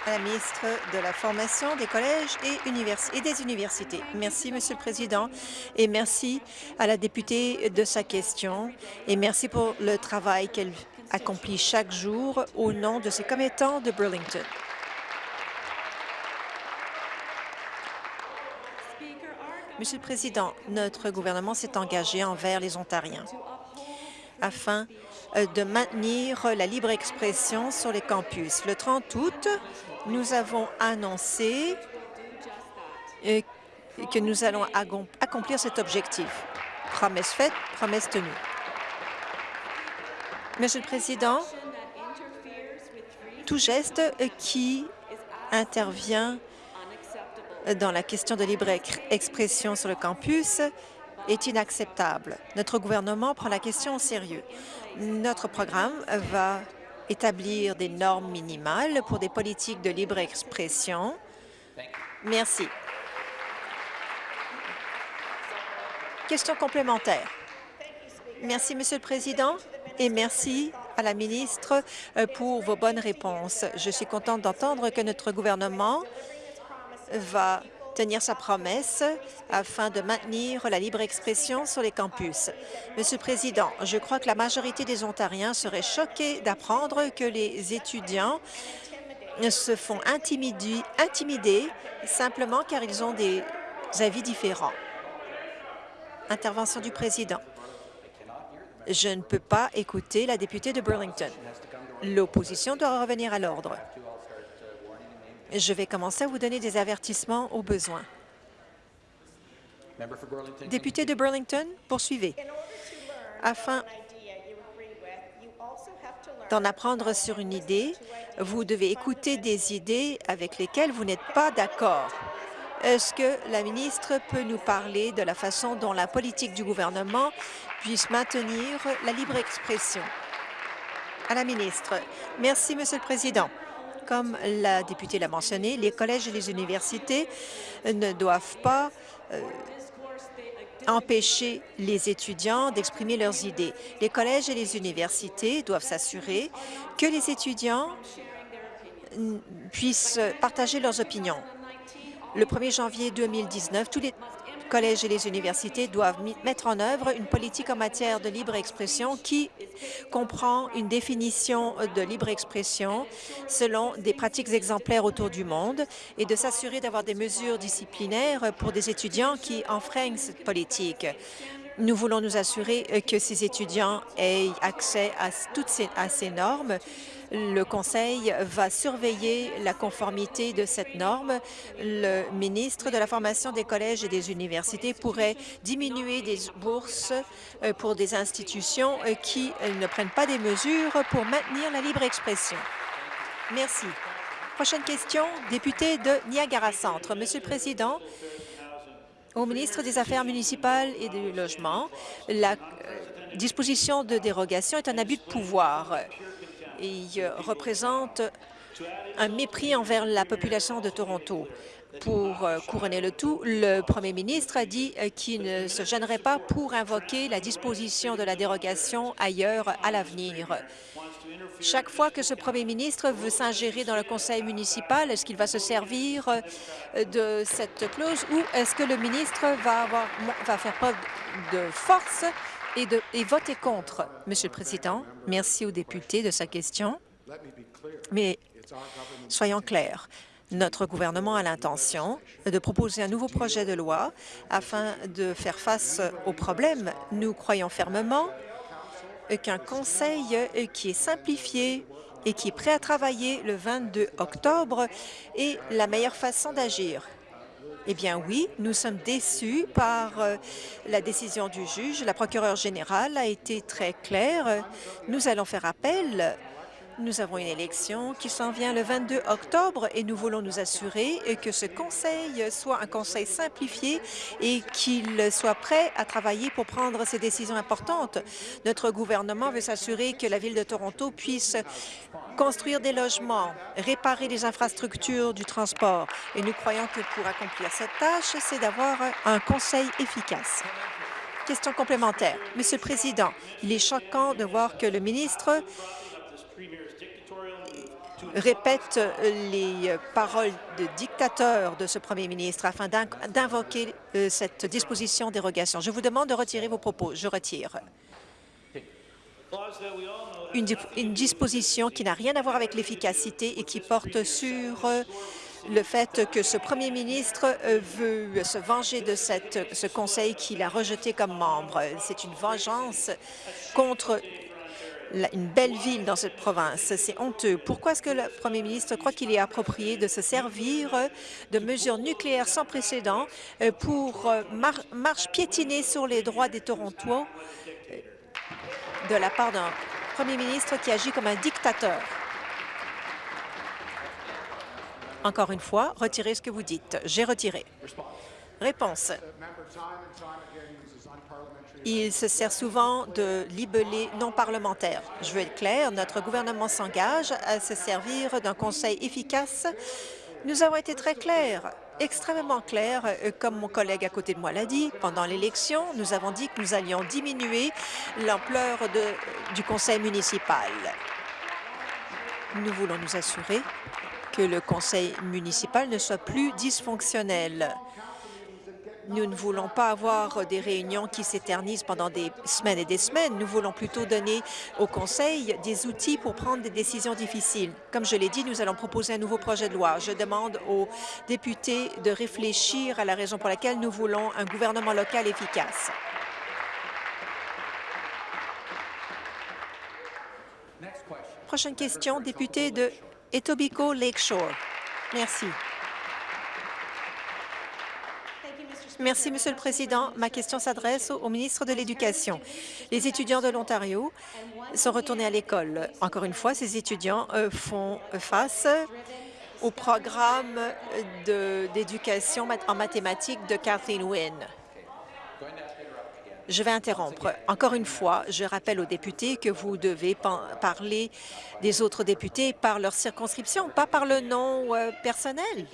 La ministre de la Formation des collèges et, et, des universités. Merci, Monsieur le Président, et merci à la députée de sa question, et merci pour le travail qu'elle accomplit chaque jour au nom de ses commettants de Burlington. Monsieur le Président, notre gouvernement s'est engagé envers les Ontariens afin de maintenir la libre expression sur les campus. Le 30 août, nous avons annoncé euh, que nous allons accomplir cet objectif. Promesse faite, promesse tenue. Monsieur le Président, tout geste qui intervient dans la question de libre expression sur le campus est inacceptable. Notre gouvernement prend la question au sérieux. Notre programme va établir des normes minimales pour des politiques de libre expression. Merci. Question complémentaire. Merci, Monsieur le Président, et merci à la ministre euh, pour vos bonnes réponses. Je suis contente d'entendre que notre gouvernement va tenir sa promesse afin de maintenir la libre expression sur les campus. Monsieur le Président, je crois que la majorité des Ontariens seraient choqués d'apprendre que les étudiants se font intimider, simplement car ils ont des avis différents. Intervention du Président. Je ne peux pas écouter la députée de Burlington. L'opposition doit revenir à l'ordre. Je vais commencer à vous donner des avertissements au besoin. Député de Burlington, poursuivez. Afin d'en apprendre sur une idée, vous devez écouter des idées avec lesquelles vous n'êtes pas d'accord. Est-ce que la ministre peut nous parler de la façon dont la politique du gouvernement puisse maintenir la libre expression? À la ministre. Merci, Monsieur le Président. Comme la députée l'a mentionné, les collèges et les universités ne doivent pas euh, empêcher les étudiants d'exprimer leurs idées. Les collèges et les universités doivent s'assurer que les étudiants puissent partager leurs opinions. Le 1er janvier 2019, tous les collèges et les universités doivent mettre en œuvre une politique en matière de libre expression qui comprend une définition de libre expression selon des pratiques exemplaires autour du monde et de s'assurer d'avoir des mesures disciplinaires pour des étudiants qui enfreignent cette politique. Nous voulons nous assurer que ces étudiants aient accès à toutes ces normes le Conseil va surveiller la conformité de cette norme. Le ministre de la Formation des collèges et des universités pourrait diminuer des bourses euh, pour des institutions euh, qui euh, ne prennent pas des mesures pour maintenir la libre expression. Merci. Prochaine question, député de Niagara Centre. Monsieur le Président, au ministre des Affaires municipales et du Logement, la disposition de dérogation est un abus de pouvoir et représente un mépris envers la population de Toronto. Pour euh, couronner le tout, le premier ministre a dit euh, qu'il ne se gênerait pas pour invoquer la disposition de la dérogation ailleurs à l'avenir. Chaque fois que ce premier ministre veut s'ingérer dans le conseil municipal, est-ce qu'il va se servir euh, de cette clause ou est-ce que le ministre va, avoir, va faire preuve de force et, de, voter contre? Monsieur le Président, merci au député de sa question, mais soyons clairs. Notre gouvernement a l'intention de proposer un nouveau projet de loi afin de faire face aux problèmes. Nous croyons fermement qu'un conseil qui est simplifié et qui est prêt à travailler le 22 octobre est la meilleure façon d'agir. Eh bien oui, nous sommes déçus par euh, la décision du juge. La procureure générale a été très claire. Nous allons faire appel nous avons une élection qui s'en vient le 22 octobre et nous voulons nous assurer que ce conseil soit un conseil simplifié et qu'il soit prêt à travailler pour prendre ces décisions importantes. Notre gouvernement veut s'assurer que la Ville de Toronto puisse construire des logements, réparer les infrastructures du transport. Et nous croyons que pour accomplir cette tâche, c'est d'avoir un conseil efficace. Question complémentaire. Monsieur le Président, il est choquant de voir que le ministre répète les paroles de dictateur de ce premier ministre afin d'invoquer euh, cette disposition dérogation. Je vous demande de retirer vos propos. Je retire. Une, disposition qui n'a rien à voir avec l'efficacité et qui porte sur euh, le fait que ce premier ministre euh, veut se venger de ce conseil qu'il a rejeté comme membre. C'est une vengeance contre une belle ville dans cette province. C'est honteux. Pourquoi est-ce que le premier ministre croit qu'il est approprié de se servir de mesures nucléaires sans précédent euh, pour euh, marche piétiner sur les droits des Torontois euh, de la part d'un premier ministre qui agit comme un dictateur? Encore une fois, retirez ce que vous dites. J'ai retiré. Réponse. Il se sert souvent de libellés non parlementaires. Je veux être clair, notre gouvernement s'engage à se servir d'un conseil efficace. Nous avons été très clairs, extrêmement clairs, euh, comme mon collègue à côté de moi l'a dit. Pendant l'élection, nous avons dit que nous allions diminuer l'ampleur du conseil municipal. Nous voulons nous assurer que le conseil municipal ne soit plus dysfonctionnel. Nous ne voulons pas avoir des réunions qui s'éternisent pendant des semaines et des semaines. Nous voulons plutôt donner au Conseil des outils pour prendre des décisions difficiles. Comme je l'ai dit, nous allons proposer un nouveau projet de loi. Je demande aux députés de réfléchir à la raison pour laquelle nous voulons un gouvernement local efficace. Prochaine question, député de Etobicoke Lakeshore. Merci. Merci, Monsieur le Président. Ma question s'adresse au ministre de l'Éducation. Les étudiants de l'Ontario sont retournés à l'école. Encore une fois, ces étudiants euh, font face au programme d'éducation en mathématiques de Kathleen Wynne. Je vais interrompre. Encore une fois, je rappelle aux députés que vous devez parler des autres députés par leur circonscription, pas par le nom euh, personnel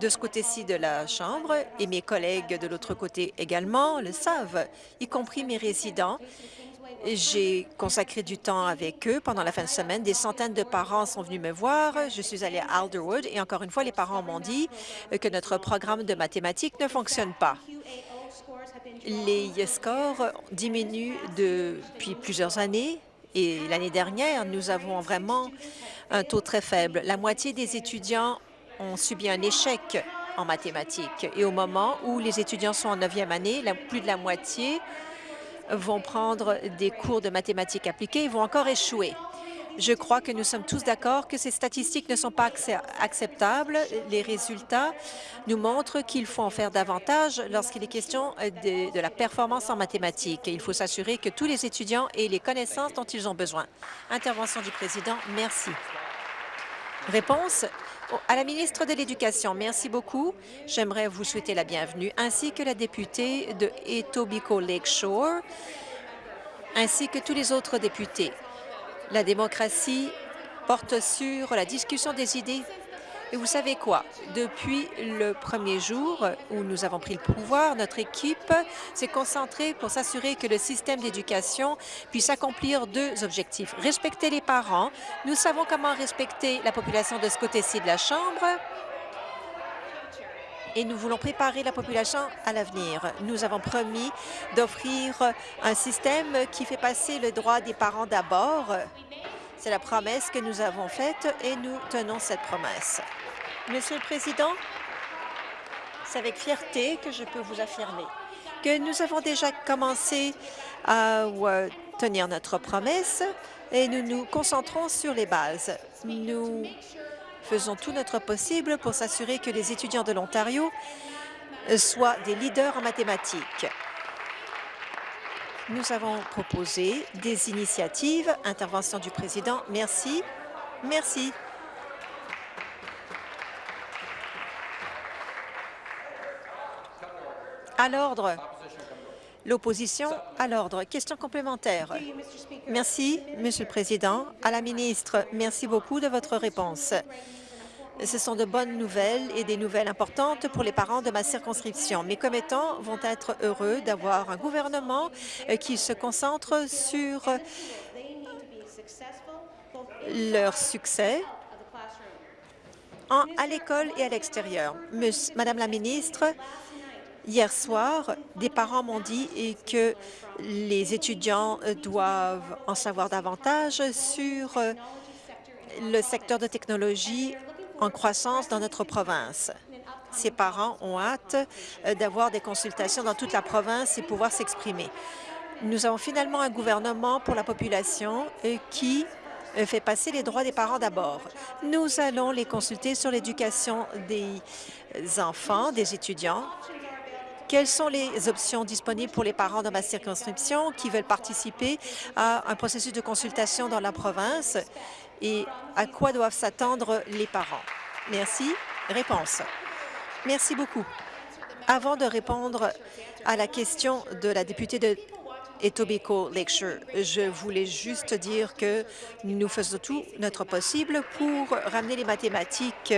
de ce côté-ci de la Chambre, et mes collègues de l'autre côté également le savent, y compris mes résidents. J'ai consacré du temps avec eux pendant la fin de semaine. Des centaines de parents sont venus me voir. Je suis allée à Alderwood et encore une fois, les parents m'ont dit que notre programme de mathématiques ne fonctionne pas. Les scores diminuent depuis plusieurs années et l'année dernière, nous avons vraiment un taux très faible. La moitié des étudiants ont subi un échec en mathématiques. Et au moment où les étudiants sont en neuvième année, plus de la moitié vont prendre des cours de mathématiques appliquées et vont encore échouer. Je crois que nous sommes tous d'accord que ces statistiques ne sont pas acceptables. Les résultats nous montrent qu'il faut en faire davantage lorsqu'il est question de, la performance en mathématiques. Il faut s'assurer que tous les étudiants aient les connaissances dont ils ont besoin. Intervention du président. Merci. Réponse à la ministre de l'Éducation, merci beaucoup. J'aimerais vous souhaiter la bienvenue, ainsi que la députée de Etobicoke Lakeshore, ainsi que tous les autres députés. La démocratie porte sur la discussion des idées. Et vous savez quoi? Depuis le premier jour où nous avons pris le pouvoir, notre équipe s'est concentrée pour s'assurer que le système d'éducation puisse accomplir deux objectifs. Respecter les parents. Nous savons comment respecter la population de ce côté-ci de la Chambre et nous voulons préparer la population à l'avenir. Nous avons promis d'offrir un système qui fait passer le droit des parents d'abord. C'est la promesse que nous avons faite et nous tenons cette promesse. Monsieur le Président, c'est avec fierté que je peux vous affirmer que nous avons déjà commencé à tenir notre promesse et nous nous concentrons sur les bases. Nous faisons tout notre possible pour s'assurer que les étudiants de l'Ontario soient des leaders en mathématiques. Nous avons proposé des initiatives. Intervention du président. Merci. Merci. À l'ordre. L'opposition à l'ordre. Question complémentaire. Merci, Monsieur le Président. À la ministre, merci beaucoup de votre réponse. Ce sont de bonnes nouvelles et des nouvelles importantes pour les parents de ma circonscription. Mes commettants vont être heureux d'avoir un gouvernement euh, qui se concentre sur leur succès à l'école et à l'extérieur. Madame la ministre, Hier soir, des parents m'ont dit que les étudiants doivent en savoir davantage sur euh, le secteur de technologie en croissance dans notre province. Ces parents ont hâte euh, d'avoir des consultations dans toute la province et pouvoir s'exprimer. Nous avons finalement un gouvernement pour la population euh, qui fait passer les droits des parents d'abord. Nous allons les consulter sur l'éducation des enfants, des étudiants, quelles sont les options disponibles pour les parents dans ma circonscription qui veulent participer à un processus de consultation dans la province? Et à quoi doivent s'attendre les parents? Merci. Réponse. Merci beaucoup. Avant de répondre à la question de la députée de Etobicoke Lakeshore, je voulais juste dire que nous faisons tout notre possible pour ramener les mathématiques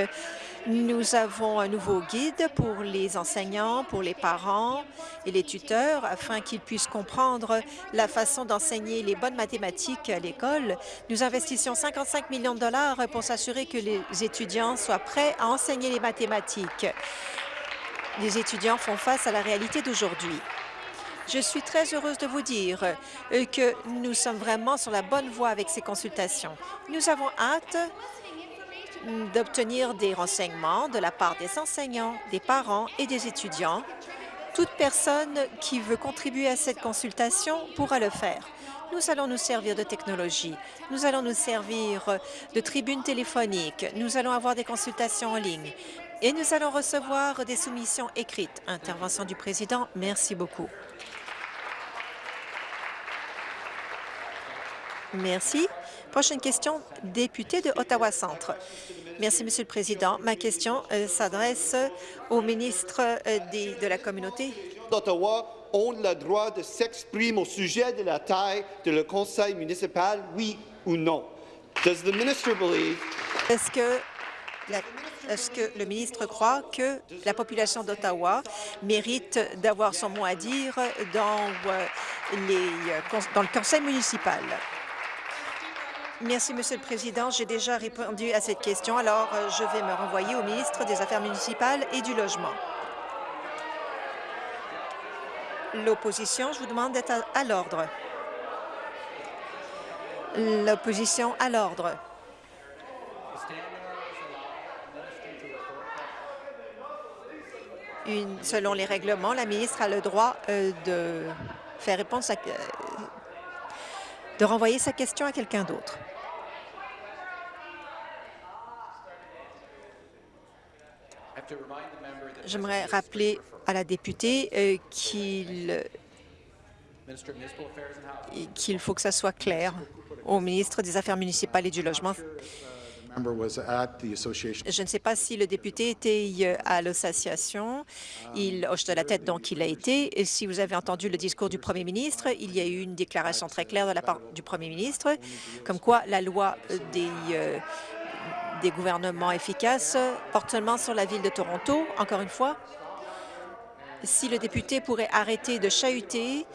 nous avons un nouveau guide pour les enseignants, pour les parents et les tuteurs afin qu'ils puissent comprendre la façon d'enseigner les bonnes mathématiques à l'école. Nous investissons 55 millions de dollars pour s'assurer que les étudiants soient prêts à enseigner les mathématiques. Les étudiants font face à la réalité d'aujourd'hui. Je suis très heureuse de vous dire que nous sommes vraiment sur la bonne voie avec ces consultations. Nous avons hâte d'obtenir des renseignements de la part des enseignants, des parents et des étudiants. Toute personne qui veut contribuer à cette consultation pourra le faire. Nous allons nous servir de technologie. Nous allons nous servir de tribunes téléphoniques. Nous allons avoir des consultations en ligne. Et nous allons recevoir des soumissions écrites. Intervention du président. Merci beaucoup. Merci. Prochaine question, député de Ottawa-Centre. Merci, Monsieur le Président. Ma question euh, s'adresse au ministre euh, de la Communauté. D'Ottawa ont le droit de s'exprimer au sujet de la taille de le conseil municipal, oui ou non? Does the minister believe... Est-ce que est-ce que le ministre croit que la population d'Ottawa mérite d'avoir son mot à dire dans, euh, les, dans le conseil municipal? Merci, Monsieur le Président. J'ai déjà répondu à cette question, alors euh, je vais me renvoyer au ministre des Affaires municipales et du Logement. L'opposition, je vous demande d'être à, l'ordre. L'opposition à l'ordre. selon les règlements, la ministre a le droit euh, de faire réponse à, euh, de renvoyer sa question à quelqu'un d'autre. J'aimerais rappeler à la députée euh, qu'il qu'il faut que ça soit clair au ministre des Affaires municipales et du Logement. Je ne sais pas si le député était euh, à l'association. Il hoche de la tête, donc il a été. Et si vous avez entendu le discours du premier ministre, il y a eu une déclaration très claire de la part du premier ministre, comme quoi la loi des, euh, des gouvernements efficaces portent seulement sur la Ville de Toronto. Encore une fois, si le député pourrait arrêter de chahuter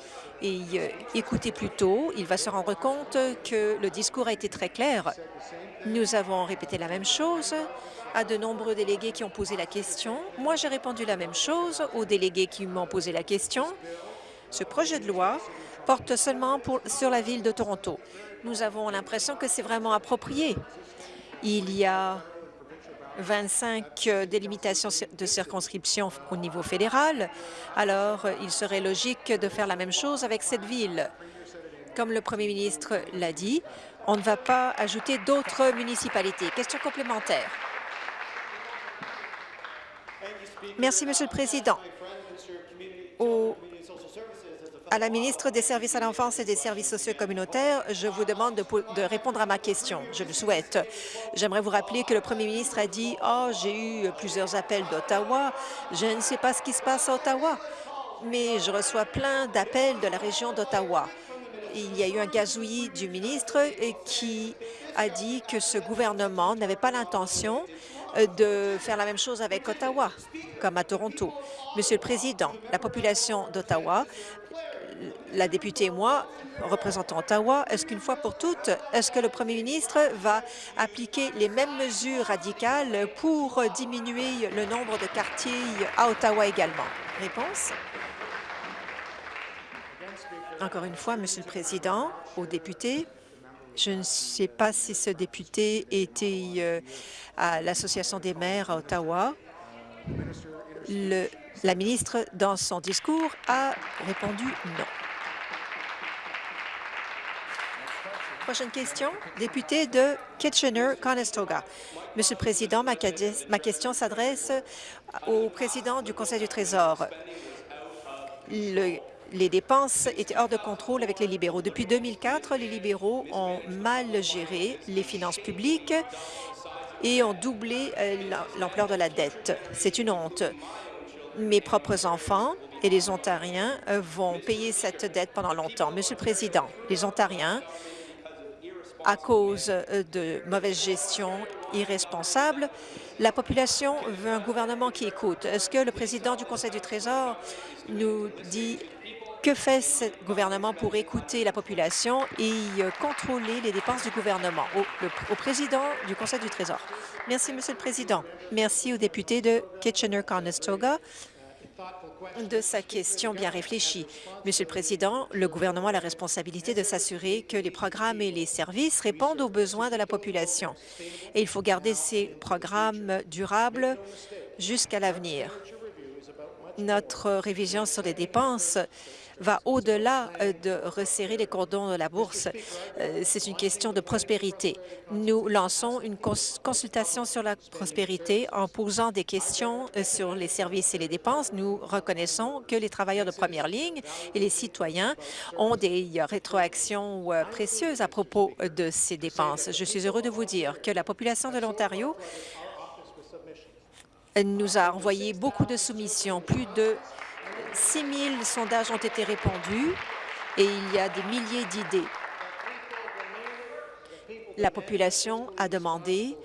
et euh, écouter plus tôt, il va se rendre compte que le discours a été très clair. Nous avons répété la même chose à de nombreux délégués qui ont posé la question. Moi, j'ai répondu la même chose aux délégués qui m'ont posé la question. Ce projet de loi porte seulement pour, sur la Ville de Toronto. Nous avons l'impression que c'est vraiment approprié. Il y a 25 délimitations de circonscription au niveau fédéral, alors il serait logique de faire la même chose avec cette ville. Comme le premier ministre l'a dit, on ne va pas ajouter d'autres municipalités. Question complémentaire. Merci, Monsieur le Président. À la ministre des Services à l'enfance et des services sociaux communautaires, je vous demande de, répondre à ma question. Je le souhaite. J'aimerais vous rappeler que le premier ministre a dit « Oh, j'ai eu plusieurs appels d'Ottawa. Je ne sais pas ce qui se passe à Ottawa, mais je reçois plein d'appels de la région d'Ottawa. » Il y a eu un gazouillis du ministre qui a dit que ce gouvernement n'avait pas l'intention de faire la même chose avec Ottawa, comme à Toronto. Monsieur le Président, la population d'Ottawa la députée et moi représentons Ottawa, est-ce qu'une fois pour toutes, est-ce que le premier ministre va appliquer les mêmes mesures radicales pour diminuer le nombre de quartiers à Ottawa également? Réponse. Encore une fois, Monsieur le Président, aux députés, je ne sais pas si ce député était euh, à l'Association des maires à Ottawa. La ministre, dans son discours, a répondu non. Prochaine question, député de Kitchener-Conestoga. Monsieur le Président, ma, question s'adresse au président du Conseil du Trésor. Les dépenses étaient hors de contrôle avec les libéraux. Depuis 2004, les libéraux ont mal géré les finances publiques et ont doublé euh, l'ampleur de la dette. C'est une honte. Mes propres enfants et les Ontariens euh, vont payer cette dette pendant longtemps. Monsieur le Président, les Ontariens à cause euh, de mauvaise gestion irresponsable. La population veut un gouvernement qui écoute. Est-ce que le président du Conseil du Trésor nous dit que fait ce gouvernement pour écouter la population et euh, contrôler les dépenses du gouvernement? Au, président du Conseil du Trésor. Merci, Monsieur le Président. Merci au député de Kitchener-Conestoga de sa question bien réfléchie. Monsieur le Président, le gouvernement a la responsabilité de s'assurer que les programmes et les services répondent aux besoins de la population. Et il faut garder ces programmes durables jusqu'à l'avenir. Notre révision sur les dépenses va au-delà euh, de resserrer les cordons de la bourse. Euh, c'est une question de prospérité. Nous lançons une consultation sur la prospérité en posant des questions euh, sur les services et les dépenses. Nous reconnaissons que les travailleurs de première ligne et les citoyens ont des rétroactions précieuses à propos de ces dépenses. Je suis heureux de vous dire que la population de l'Ontario nous a envoyé beaucoup de soumissions, plus de 6 000 sondages ont été répondus et il y a des milliers d'idées. La population a demandé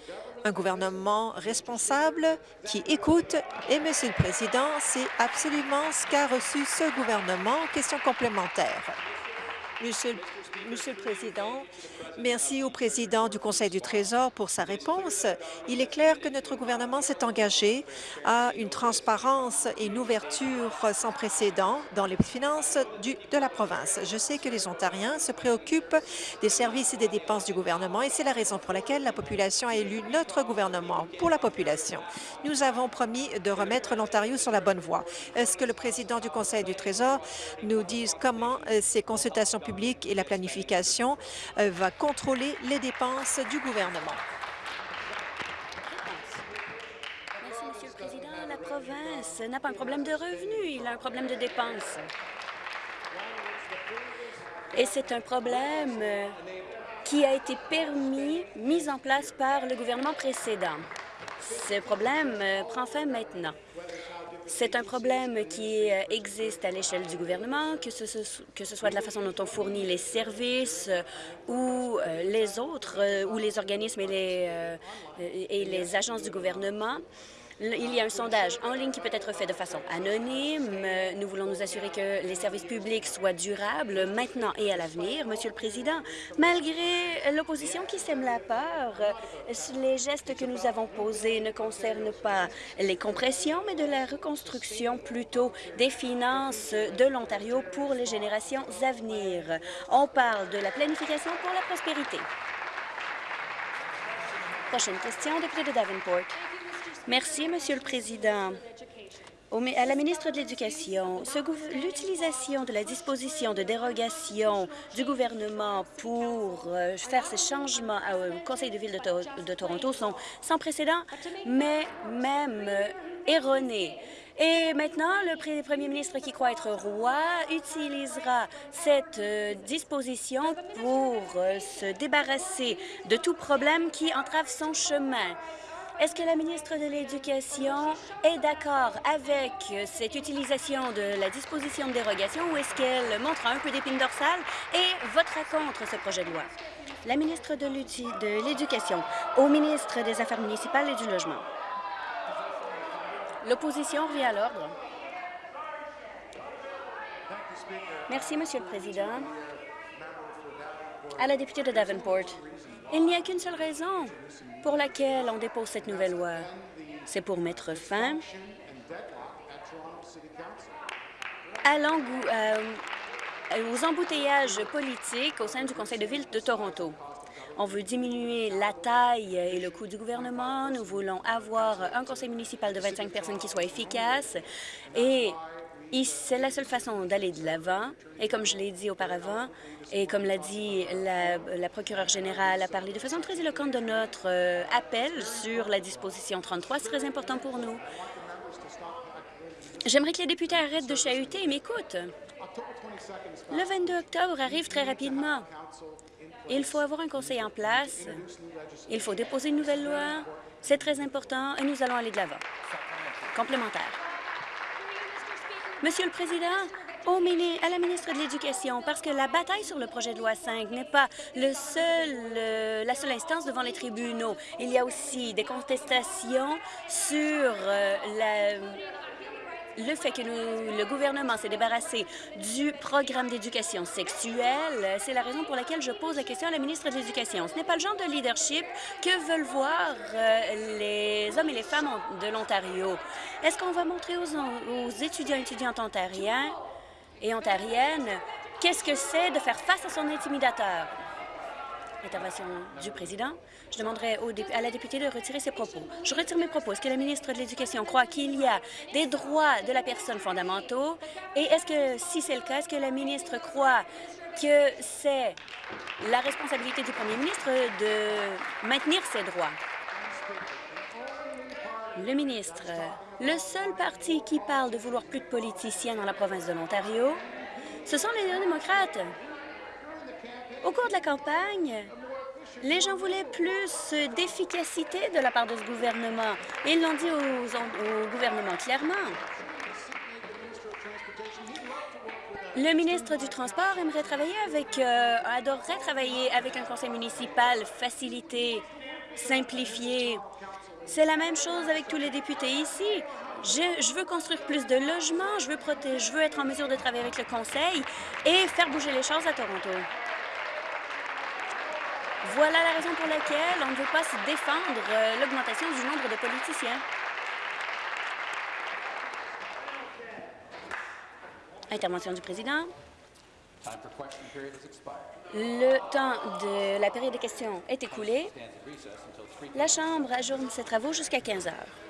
un gouvernement responsable qui écoute. Et, Monsieur le Président, c'est absolument ce qu'a reçu ce gouvernement. Question complémentaire. Monsieur, Monsieur le Président, Merci au président du Conseil du Trésor pour sa réponse. Il est clair que notre gouvernement s'est engagé à une transparence et une ouverture sans précédent dans les finances de la province. Je sais que les Ontariens se préoccupent des services et des dépenses du gouvernement et c'est la raison pour laquelle la population a élu notre gouvernement pour la population. Nous avons promis de remettre l'Ontario sur la bonne voie. Est-ce que le président du Conseil du Trésor nous dise comment euh, ces consultations publiques et la planification euh, va contrôler les dépenses du gouvernement. Merci, Monsieur le Président. La province n'a pas un problème de revenus, il a un problème de dépenses. Et c'est un problème euh, qui a été permis, mis en place par le gouvernement précédent. Ce problème euh, prend fin maintenant. C'est un problème qui euh, existe à l'échelle du gouvernement, que ce, soit de la façon dont on fournit les services euh, ou euh, les autres, ou les organismes et les agences du gouvernement. Il y a un sondage en ligne qui peut être fait de façon anonyme. Nous voulons nous assurer que les services publics soient durables maintenant et à l'avenir. Monsieur le Président, malgré l'opposition qui sème la peur, les gestes que nous avons posés ne concernent pas les compressions, mais de la reconstruction plutôt des finances de l'Ontario pour les générations à venir. On parle de la planification pour la prospérité. Prochaine question, député de Davenport. Merci, Monsieur le Président. à la ministre de l'Éducation, l'utilisation de la disposition de dérogation du gouvernement pour euh, faire ces changements au Conseil de ville de, Toronto sont sans précédent, mais même euh, erronés. Et maintenant, le premier ministre qui croit être roi utilisera cette euh, disposition pour se débarrasser de tout problème qui entrave son chemin. Est-ce que la ministre de l'Éducation est d'accord avec cette utilisation de la disposition de dérogation ou est-ce qu'elle montre un peu d'épine dorsale et votera contre ce projet de loi? La ministre de l'Éducation au ministre des Affaires municipales et du Logement. L'opposition revient à l'ordre. Merci, Monsieur le Président. À la députée de Davenport, il n'y a qu'une seule raison pour laquelle on dépose cette nouvelle loi. C'est pour mettre fin euh, aux embouteillages politiques au sein du Conseil de ville de Toronto. On veut diminuer la taille et le coût du gouvernement. Nous voulons avoir un conseil municipal de 25 personnes qui soit efficace. Et c'est la seule façon d'aller de l'avant. Et comme je l'ai dit auparavant, et comme l'a dit la, procureure générale, a parlé de façon très éloquente de notre euh, appel sur la disposition 33, c'est très important pour nous. J'aimerais que les députés arrêtent de chahuter et m'écoutent. Le 22 octobre arrive très rapidement. Il faut avoir un conseil en place. Il faut déposer une nouvelle loi. C'est très important et nous allons aller de l'avant. Complémentaire. Monsieur le Président, à la ministre de l'Éducation, parce que la bataille sur le projet de loi 5 n'est pas euh, la seule instance devant les tribunaux. Il y a aussi des contestations sur euh, la le fait que le gouvernement s'est débarrassé du programme d'éducation sexuelle, c'est la raison pour laquelle je pose la question à la ministre de l'Éducation. Ce n'est pas le genre de leadership que veulent voir euh, les hommes et les femmes de l'Ontario. Est-ce qu'on va montrer aux, aux étudiants et étudiantes ontariens et ontariennes qu'est-ce que c'est de faire face à son intimidateur? Intervention du président. Je demanderai à la députée de retirer ses propos. Je retire mes propos. Est-ce que la ministre de l'Éducation croit qu'il y a des droits de la personne fondamentaux? Et est-ce que, si c'est le cas, est-ce que la ministre croit que c'est la responsabilité du premier ministre de maintenir ces droits? Le ministre, le seul parti qui parle de vouloir plus de politiciens dans la province de l'Ontario, ce sont les néo-démocrates. Au cours de la campagne, les gens voulaient plus d'efficacité de la part de ce gouvernement. Ils l'ont dit au gouvernement clairement. Le ministre du Transport aimerait travailler avec, euh, adorerait travailler avec un conseil municipal facilité, simplifié. C'est la même chose avec tous les députés ici. Je, je, veux construire plus de logements, je veux, protéger, je veux être en mesure de travailler avec le conseil et faire bouger les choses à Toronto. Voilà la raison pour laquelle on ne veut pas se défendre euh, l'augmentation du nombre de politiciens. Intervention du président. Le temps de la période de questions est écoulé. La Chambre ajourne ses travaux jusqu'à 15 heures.